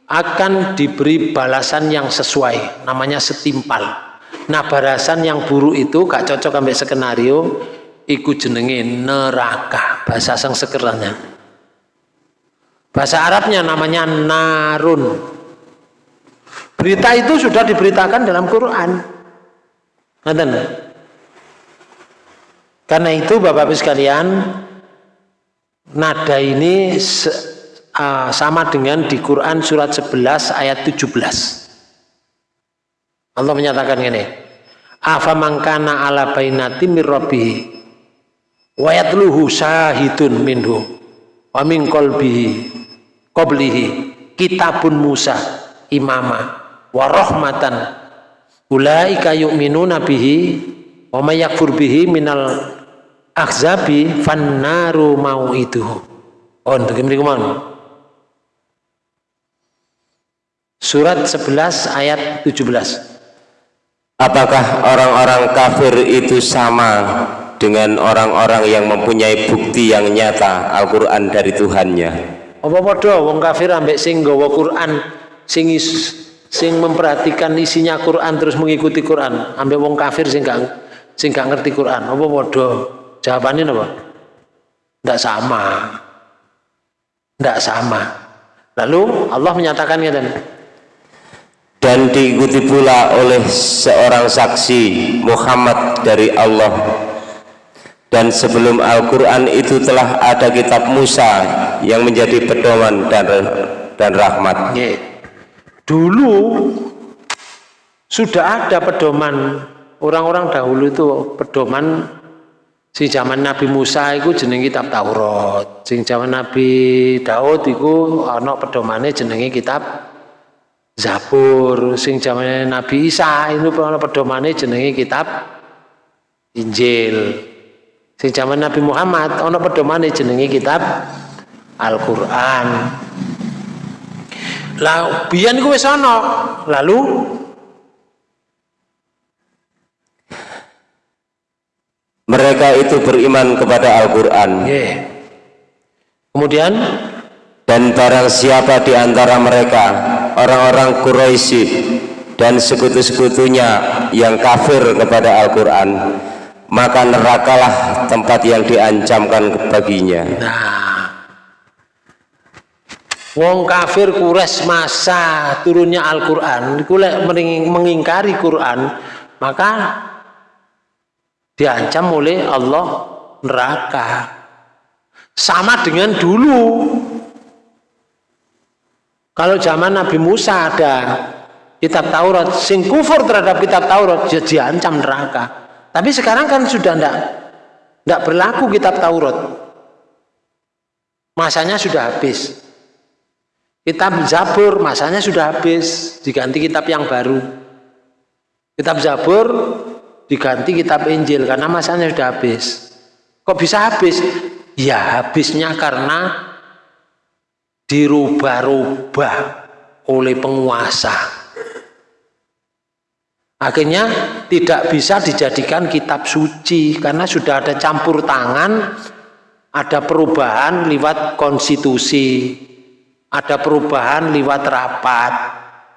akan diberi balasan yang sesuai namanya setimpal nah balasan yang buruk itu gak cocok sampai skenario ikut jenenge neraka bahasa sang sekeranya bahasa Arabnya namanya narun berita itu sudah diberitakan dalam Quran Ngerti? Karena itu Bapak-Ibu sekalian nada ini uh, sama dengan di Quran surat 11 ayat 17 Allah menyatakan ini afa mangkana ala bainati mirrabbihi wa yatluhu minhu wa min qalbihi qablihi kitabun Musa imama wa rahmatan ulaika yu'minuna bihi wa may yakfur bihi minal akhzabi fannaru mau'iduhu oh untuk mriku Surat 11 ayat 17. Apakah orang-orang kafir itu sama dengan orang-orang yang mempunyai bukti yang nyata Al-Quran dari Tuhannya? Apa padha wong kafir ambek sing nggawa Quran sing sing memperhatikan isinya Quran terus mengikuti Quran? Ambek wong kafir sing gak sing gak ngerti Quran. Apa padha jawabannya apa? Tidak sama. Tidak sama. Lalu Allah menyatakan ya dan diikuti pula oleh seorang saksi Muhammad dari Allah. Dan sebelum Al-Quran itu telah ada kitab Musa yang menjadi pedoman dan dan rahmat. Dulu sudah ada pedoman. Orang-orang dahulu itu pedoman si zaman Nabi Musa itu jeneng kitab Taurat sing zaman Nabi Daud itu ana pedomane jenenge kitab Zabur sing zamane Nabi Isa itu ana pedomane jenenge kitab Injil. Sing zaman Nabi Muhammad ana pedomane jenenge kitab Al-Qur'an. Lah biyen iku ana. Lalu mereka itu beriman kepada Al-Qur'an. Yeah. Kemudian dan barang siapa di antara mereka orang-orang Quraisy dan sekutu-sekutunya yang kafir kepada Al-Quran maka nerakalah tempat yang diancamkan baginya nah wong kafir kures masa turunnya Al-Quran mengingkari Quran maka diancam oleh Allah neraka sama dengan dulu kalau zaman Nabi Musa ada kitab Taurat, sing kufur terhadap kitab Taurat, dia diancam neraka. Tapi sekarang kan sudah tidak tidak berlaku kitab Taurat. Masanya sudah habis. Kitab Zabur masanya sudah habis, diganti kitab yang baru. Kitab Zabur diganti kitab Injil karena masanya sudah habis. Kok bisa habis? Ya habisnya karena dirubah-rubah oleh penguasa. Akhirnya tidak bisa dijadikan kitab suci karena sudah ada campur tangan, ada perubahan lewat konstitusi, ada perubahan lewat rapat,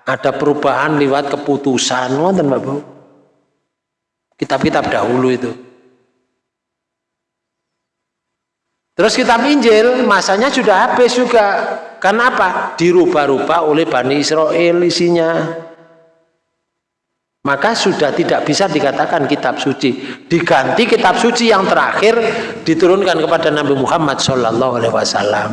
ada perubahan lewat keputusan. Wonten Bapak. Kitab-kitab dahulu itu. Terus kitab Injil masanya sudah habis juga. Kenapa? Dirubah-rubah oleh Bani Israel isinya. Maka sudah tidak bisa dikatakan kitab suci. Diganti kitab suci yang terakhir diturunkan kepada Nabi Muhammad Shallallahu Alaihi Wasallam.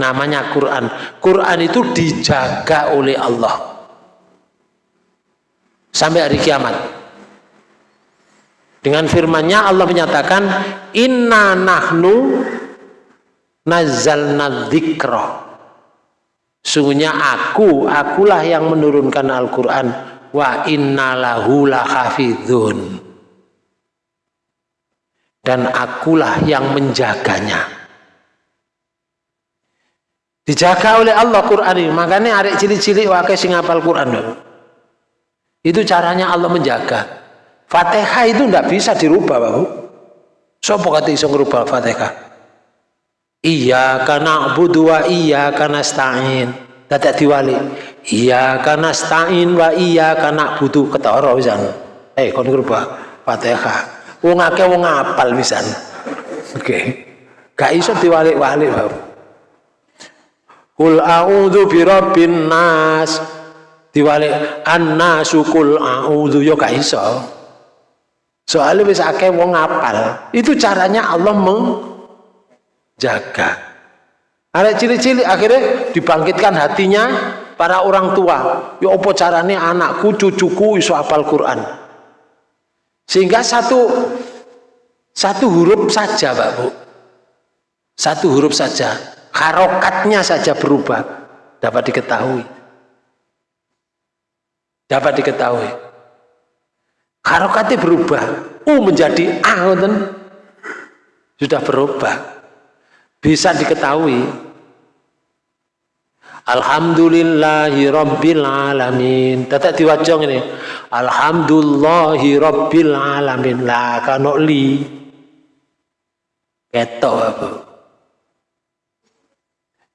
Namanya Quran. Quran itu dijaga oleh Allah sampai hari kiamat. Dengan firman-Nya Allah menyatakan inna nahnu nazzalna dzikra Sungguhnya aku, akulah yang menurunkan Al-Quran. Wa innalahu lahafidhun. Dan akulah yang menjaganya. Dijaga oleh Allah Quran ini. Makanya arek cilik-cilik wakai sing hafal Quran. Itu caranya Allah menjaga. Fatihah itu tidak bisa dirubah, Bapak. Sopo kata iso ngerubah Fatihah? Iya karena budu iya karena stain. Dadak diwali. Iya karena stain wa iya karena butuh ketara pisan. Eh kon ngrubah Fatihah. Wong akeh wong apal pisan. Oke. Okay. Gak iso diwalik-walik, Pak. Kul a'udzu birabbin nas. Diwalik annasu kul a'udzu yo gak iso. Soalnya wis akeh wong apal. Itu caranya Allah meng jaga. Ada cili-cili akhirnya dibangkitkan hatinya para orang tua. Ya apa caranya anakku, cucuku iso apal Quran. Sehingga satu satu huruf saja, Pak Bu. Satu huruf saja, harokatnya saja berubah dapat diketahui. Dapat diketahui. Harokatnya berubah. U menjadi A, sudah berubah. Bisa diketahui. Alhamdulillahi Rabbil Alamin. Tetap diwajong ini. Alhamdulillahi Rabbil Alamin. Lah kanok li. Keto apa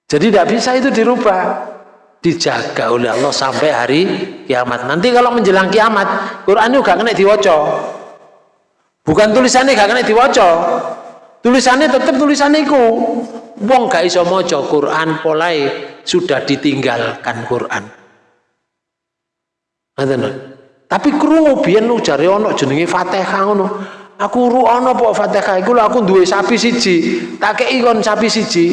Jadi tidak bisa itu dirubah Dijaga oleh Allah sampai hari kiamat. Nanti kalau menjelang kiamat Quran juga kena diwaca. Bukan tulisannya gak kena diwaca. Tulisannya tetap tulisan itu wong gak iso maca Quran polai sudah ditinggalkan Quran. Tapi krungu biyen lu jare ana jenenge Fatihah ngono. Aku ru ana apa Fatihah? Iku aku duwe sapi siji. Tak kei sapi siji.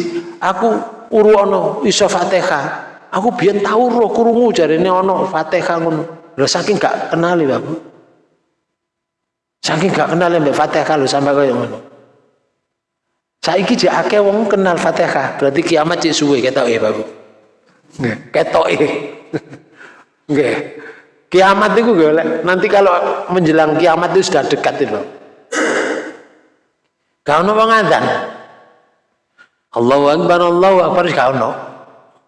Aku uru ana iso Fatihah aku biyen tau roh krungu jarene ana Fatihah ngono lho saking gak kenali Bapak saking gak kenal mbek Fatihah lho sampai kaya ngono Saiki jek akeh wong kenal Fatihah, berarti kiamat cek suwe ketok ya, Bapak. Nggih, ketok <laughs> Nggih. Kiamat itu golek. Nanti kalau menjelang kiamat itu sudah dekat itu. Kau ono wong adzan. Allahu Akbar, Allahu Akbar kau ono.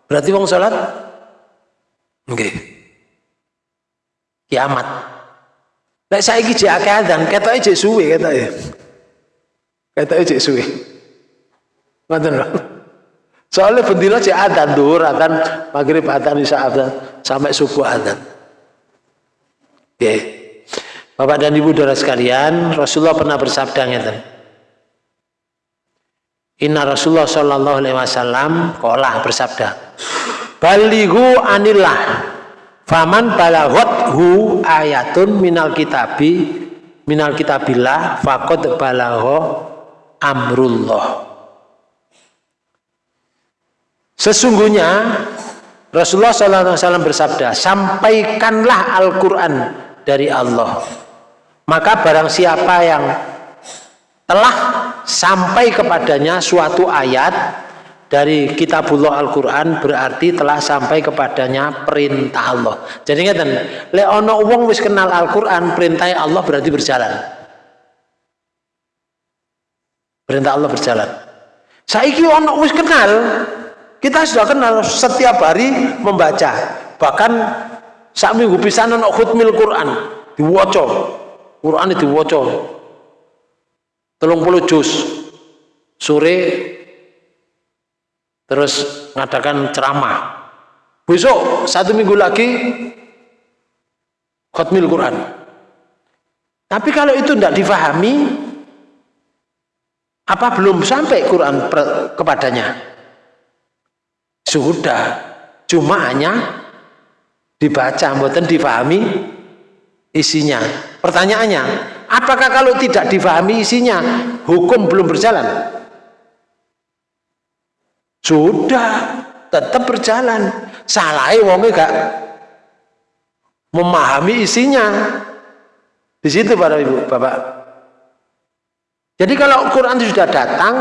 Berarti wong salat nggih. Kiamat. Lek saiki jek akeh adzan, ketoke jek suwe ketoke. Ketoke jek suwe. Ngoten lho. Soalnya bendina cek adzan duhur, adzan maghrib, adzan isya, adzan sampai subuh adzan. Oke. Bapak dan Ibu Saudara sekalian, Rasulullah pernah bersabda ngeten. Inna Rasulullah sallallahu alaihi wasallam qala bersabda, "Balighu anillah faman balaghathu ayatun minal kitabi minal kitabillah faqad balagha amrullah." Sesungguhnya Rasulullah SAW bersabda, sampaikanlah Al-Quran dari Allah. Maka barang siapa yang telah sampai kepadanya suatu ayat dari kitabullah Al-Quran berarti telah sampai kepadanya perintah Allah. Jadi ngeten, le ono wong wis kenal Al-Quran, perintah Allah berarti berjalan. Perintah Allah berjalan. Saiki ono wis kenal, kita sudah kenal setiap hari membaca. Bahkan saat minggu pisanan khutmil Quran diwaca. Quran diwaca. Telung puluh juz. Sore terus ngadakan ceramah. Besok satu minggu lagi khutmil Quran. Tapi kalau itu tidak difahami, apa belum sampai Quran kepadanya? Sudah. Cuma hanya dibaca, mboten difahami isinya. Pertanyaannya, apakah kalau tidak difahami isinya, hukum belum berjalan? Sudah, tetap berjalan. Salah wonge gak memahami isinya. Di situ para ibu, bapak. Jadi kalau Quran sudah datang,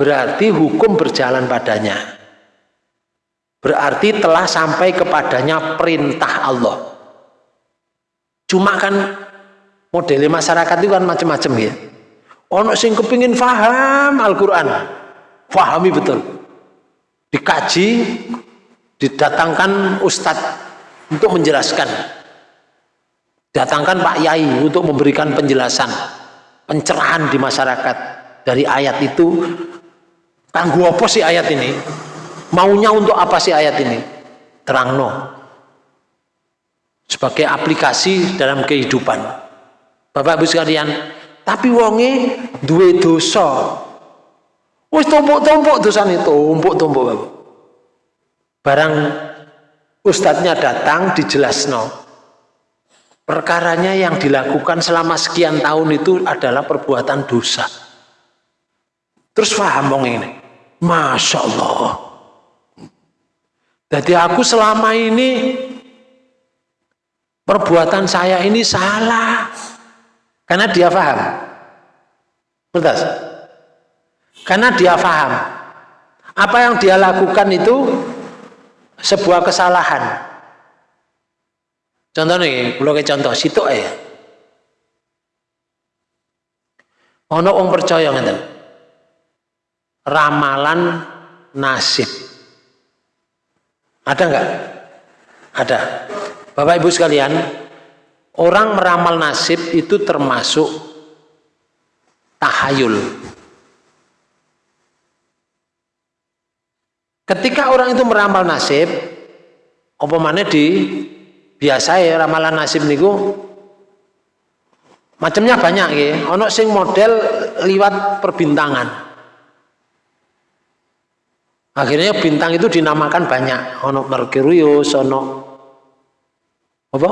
berarti hukum berjalan padanya. Berarti telah sampai kepadanya perintah Allah. Cuma kan model masyarakat itu kan macam-macam ya. Ono sing kepingin faham Al-Quran, fahami betul. Dikaji, didatangkan ustadz untuk menjelaskan. Datangkan Pak Yai untuk memberikan penjelasan, pencerahan di masyarakat dari ayat itu. Tangguh apa sih ayat ini? Maunya untuk apa sih ayat ini? Terang no. Sebagai aplikasi dalam kehidupan. Bapak Ibu sekalian, tapi wonge duwe dosa. Tumpuk-tumpuk dosane tumpuk-tumpuk. Barang ustadznya datang dijelasno. Perkaranya yang dilakukan selama sekian tahun itu adalah perbuatan dosa. Terus paham wong ini. Masya Allah. Jadi aku selama ini perbuatan saya ini salah. Karena dia paham. Karena dia paham. Apa yang dia lakukan itu sebuah kesalahan. Contoh nih, kalau contoh situ ya. Ono wong percaya ngeten. Ramalan nasib. Ada enggak? Ada. Bapak Ibu sekalian, orang meramal nasib itu termasuk tahayul. Ketika orang itu meramal nasib, apa mana di biasa ya ramalan nasib niku macamnya banyak ya. Ono sing model liwat perbintangan. Akhirnya bintang itu dinamakan banyak. Ono Merkurius, ono apa?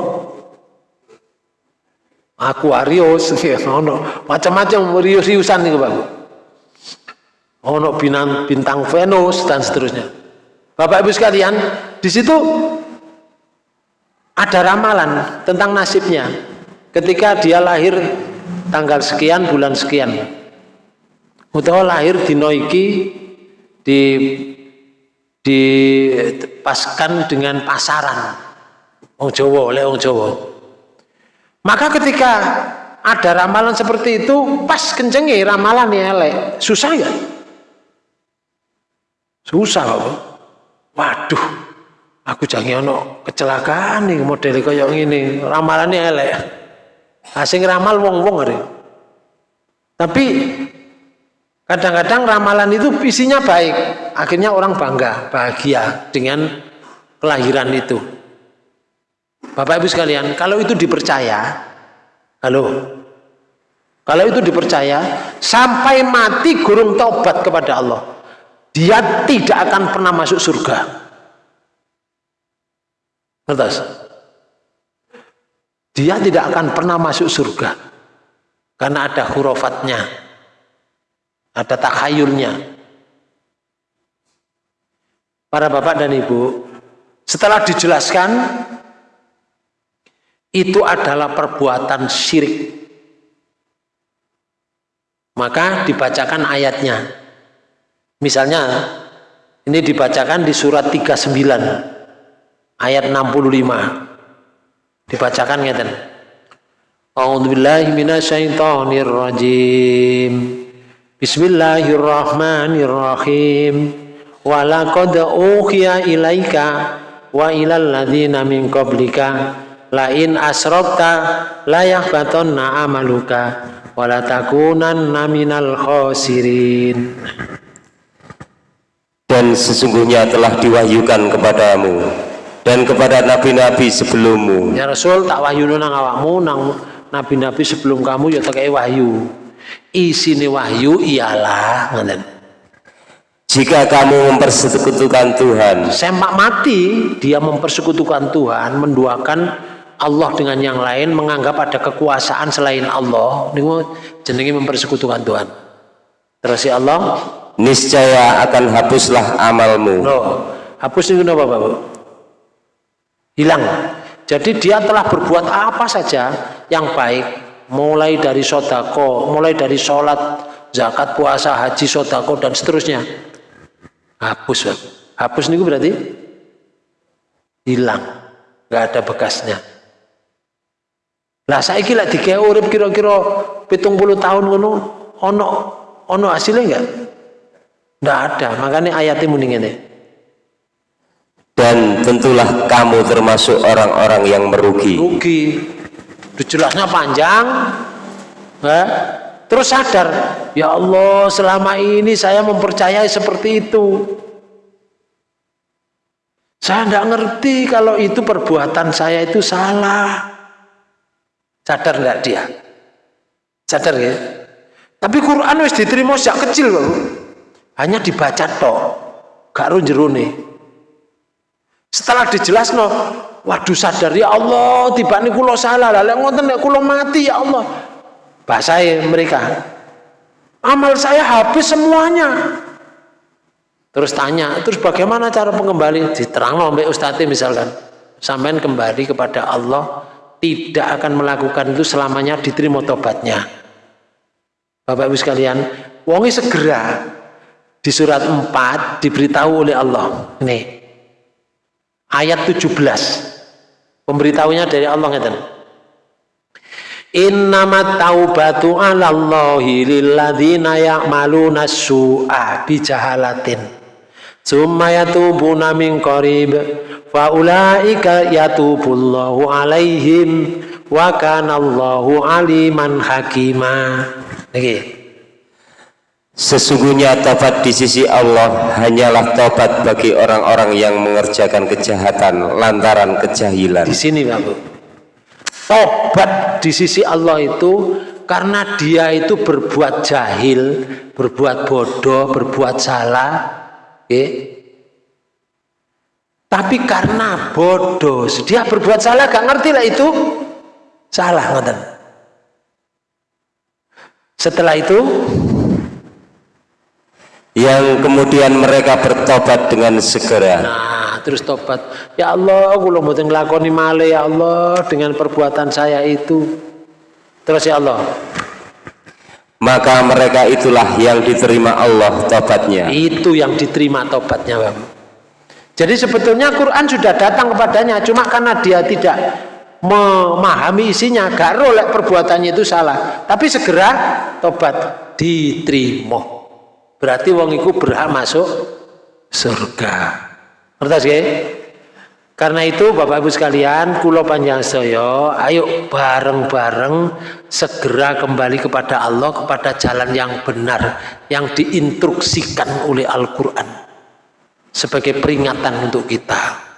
Aquarius, <laughs> ono macam-macam rius-riusan nih Bapak. Ono bintang, bintang Venus dan seterusnya. Bapak Ibu sekalian, di situ ada ramalan tentang nasibnya. Ketika dia lahir tanggal sekian, bulan sekian. Utawa lahir di Noiki di dipaskan dengan pasaran Wong Jawa oleh Wong Jawa. Maka ketika ada ramalan seperti itu pas kencengi ramalan elek susah ya susah kok. Waduh aku jangan ono kecelakaan nih model kayak ini ramalannya elek. Asing ramal wong wong hari tapi Kadang-kadang ramalan itu isinya baik, akhirnya orang bangga, bahagia dengan kelahiran itu. Bapak Ibu sekalian, kalau itu dipercaya, halo, kalau itu dipercaya, sampai mati gurung taubat kepada Allah, dia tidak akan pernah masuk surga. Ngertos? Dia tidak akan pernah masuk surga karena ada hurufatnya ada takhayulnya para bapak dan ibu setelah dijelaskan itu adalah perbuatan syirik maka dibacakan ayatnya misalnya ini dibacakan di surat 39 ayat 65 dibacakan ngeten. A'udzubillahi minasyaitonirrajim Bismillahirrahmanirrahim. Walaqad uhiya ilaika wa ilal ladzina min qablika. La in asrakta la yahbatanna amaluka. Wa la takunanna minal khasirin. Dan sesungguhnya telah diwahyukan kepadamu dan kepada nabi-nabi sebelummu. Ya Rasul tak wahyu nang awakmu nang nabi-nabi sebelum kamu ya tak wahyu. Isine wahyu ialah ngoten. Jika kamu mempersekutukan Tuhan semak mati dia mempersekutukan Tuhan menduakan Allah dengan yang lain menganggap ada kekuasaan selain Allah jenenge mempersekutukan Tuhan. Terus ya Allah niscaya akan hapuslah amalmu. Loh, hapus itu apa Bapak hilang. Jadi dia telah berbuat apa saja yang baik mulai dari sodako mulai dari sholat zakat puasa haji sodako dan seterusnya. Hapus Bapak. hapus ini berarti hilang. Nggak ada bekasnya. Lah saya kira di urip kira-kira pitung puluh tahun ono ono hasilnya enggak enggak ada makanya ayatnya mending ini dan tentulah kamu termasuk orang-orang yang merugi. Rugi. Jelasnya panjang. Eh? terus sadar ya Allah selama ini saya mempercayai seperti itu. Saya tidak ngerti kalau itu perbuatan saya itu salah. Sadar tidak dia? Sadar ya? Tapi Quran wis diterima sejak kecil loh hanya dibaca tok gak nih setelah dijelas no, waduh sadar ya Allah, tiba ini kulo salah, lalu ngoten nek kulo mati ya Allah. Bahasa mereka, amal saya habis semuanya. Terus tanya, terus bagaimana cara pengembali? Diterang sampai ustadz misalkan, sampai kembali kepada Allah, tidak akan melakukan itu selamanya diterima tobatnya. Bapak Ibu sekalian, wongi segera di surat 4 diberitahu oleh Allah. Nih, ayat 17 pemberitahunya dari Allah ngeten. Innamat taubatu 'alallahi lilladzina ya'maluna su'a bijahalatin. Summa yatubuna min qarib fa ulaika yatubullahu 'alaihim wa kana Allahu aliman hakima. Niki Sesungguhnya tobat di sisi Allah hanyalah tobat bagi orang-orang yang mengerjakan kejahatan lantaran kejahilan. Di sini Bapak. Tobat di sisi Allah itu karena dia itu berbuat jahil, berbuat bodoh, berbuat salah, ya. Tapi karena bodoh, dia berbuat salah, gak ngerti lah itu salah, ngoten. Setelah itu yang kemudian mereka bertobat dengan segera. Nah, terus tobat. Ya Allah, aku lo mboten nglakoni male ya Allah dengan perbuatan saya itu. Terus ya Allah. Maka mereka itulah yang diterima Allah tobatnya. Itu yang diterima tobatnya, Bang. Jadi sebetulnya Quran sudah datang kepadanya, cuma karena dia tidak memahami isinya, gak rolek perbuatannya itu salah. Tapi segera tobat diterima berarti wong iku berhak masuk surga. Ngerti ya? karena itu Bapak Ibu sekalian kulo panjang saya ayo bareng-bareng segera kembali kepada Allah kepada jalan yang benar yang diinstruksikan oleh Al-Quran sebagai peringatan untuk kita.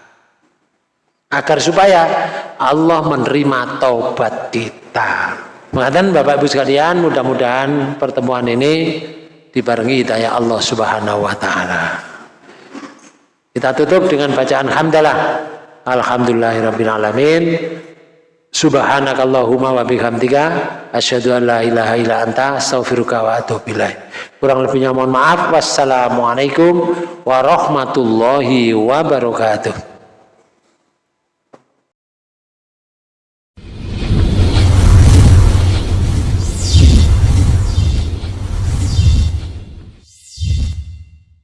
Agar supaya Allah menerima taubat kita. Mengatakan Bapak Ibu sekalian mudah-mudahan pertemuan ini dibarengi hidayah Allah Subhanahu wa taala. Kita tutup dengan bacaan hamdalah. Alhamdulillahirabbil alamin. Subhanakallahumma wa bihamdika asyhadu an la ilaha illa anta astaghfiruka wa atubu ilaik. Kurang lebihnya mohon maaf. Wassalamualaikum warahmatullahi wabarakatuh.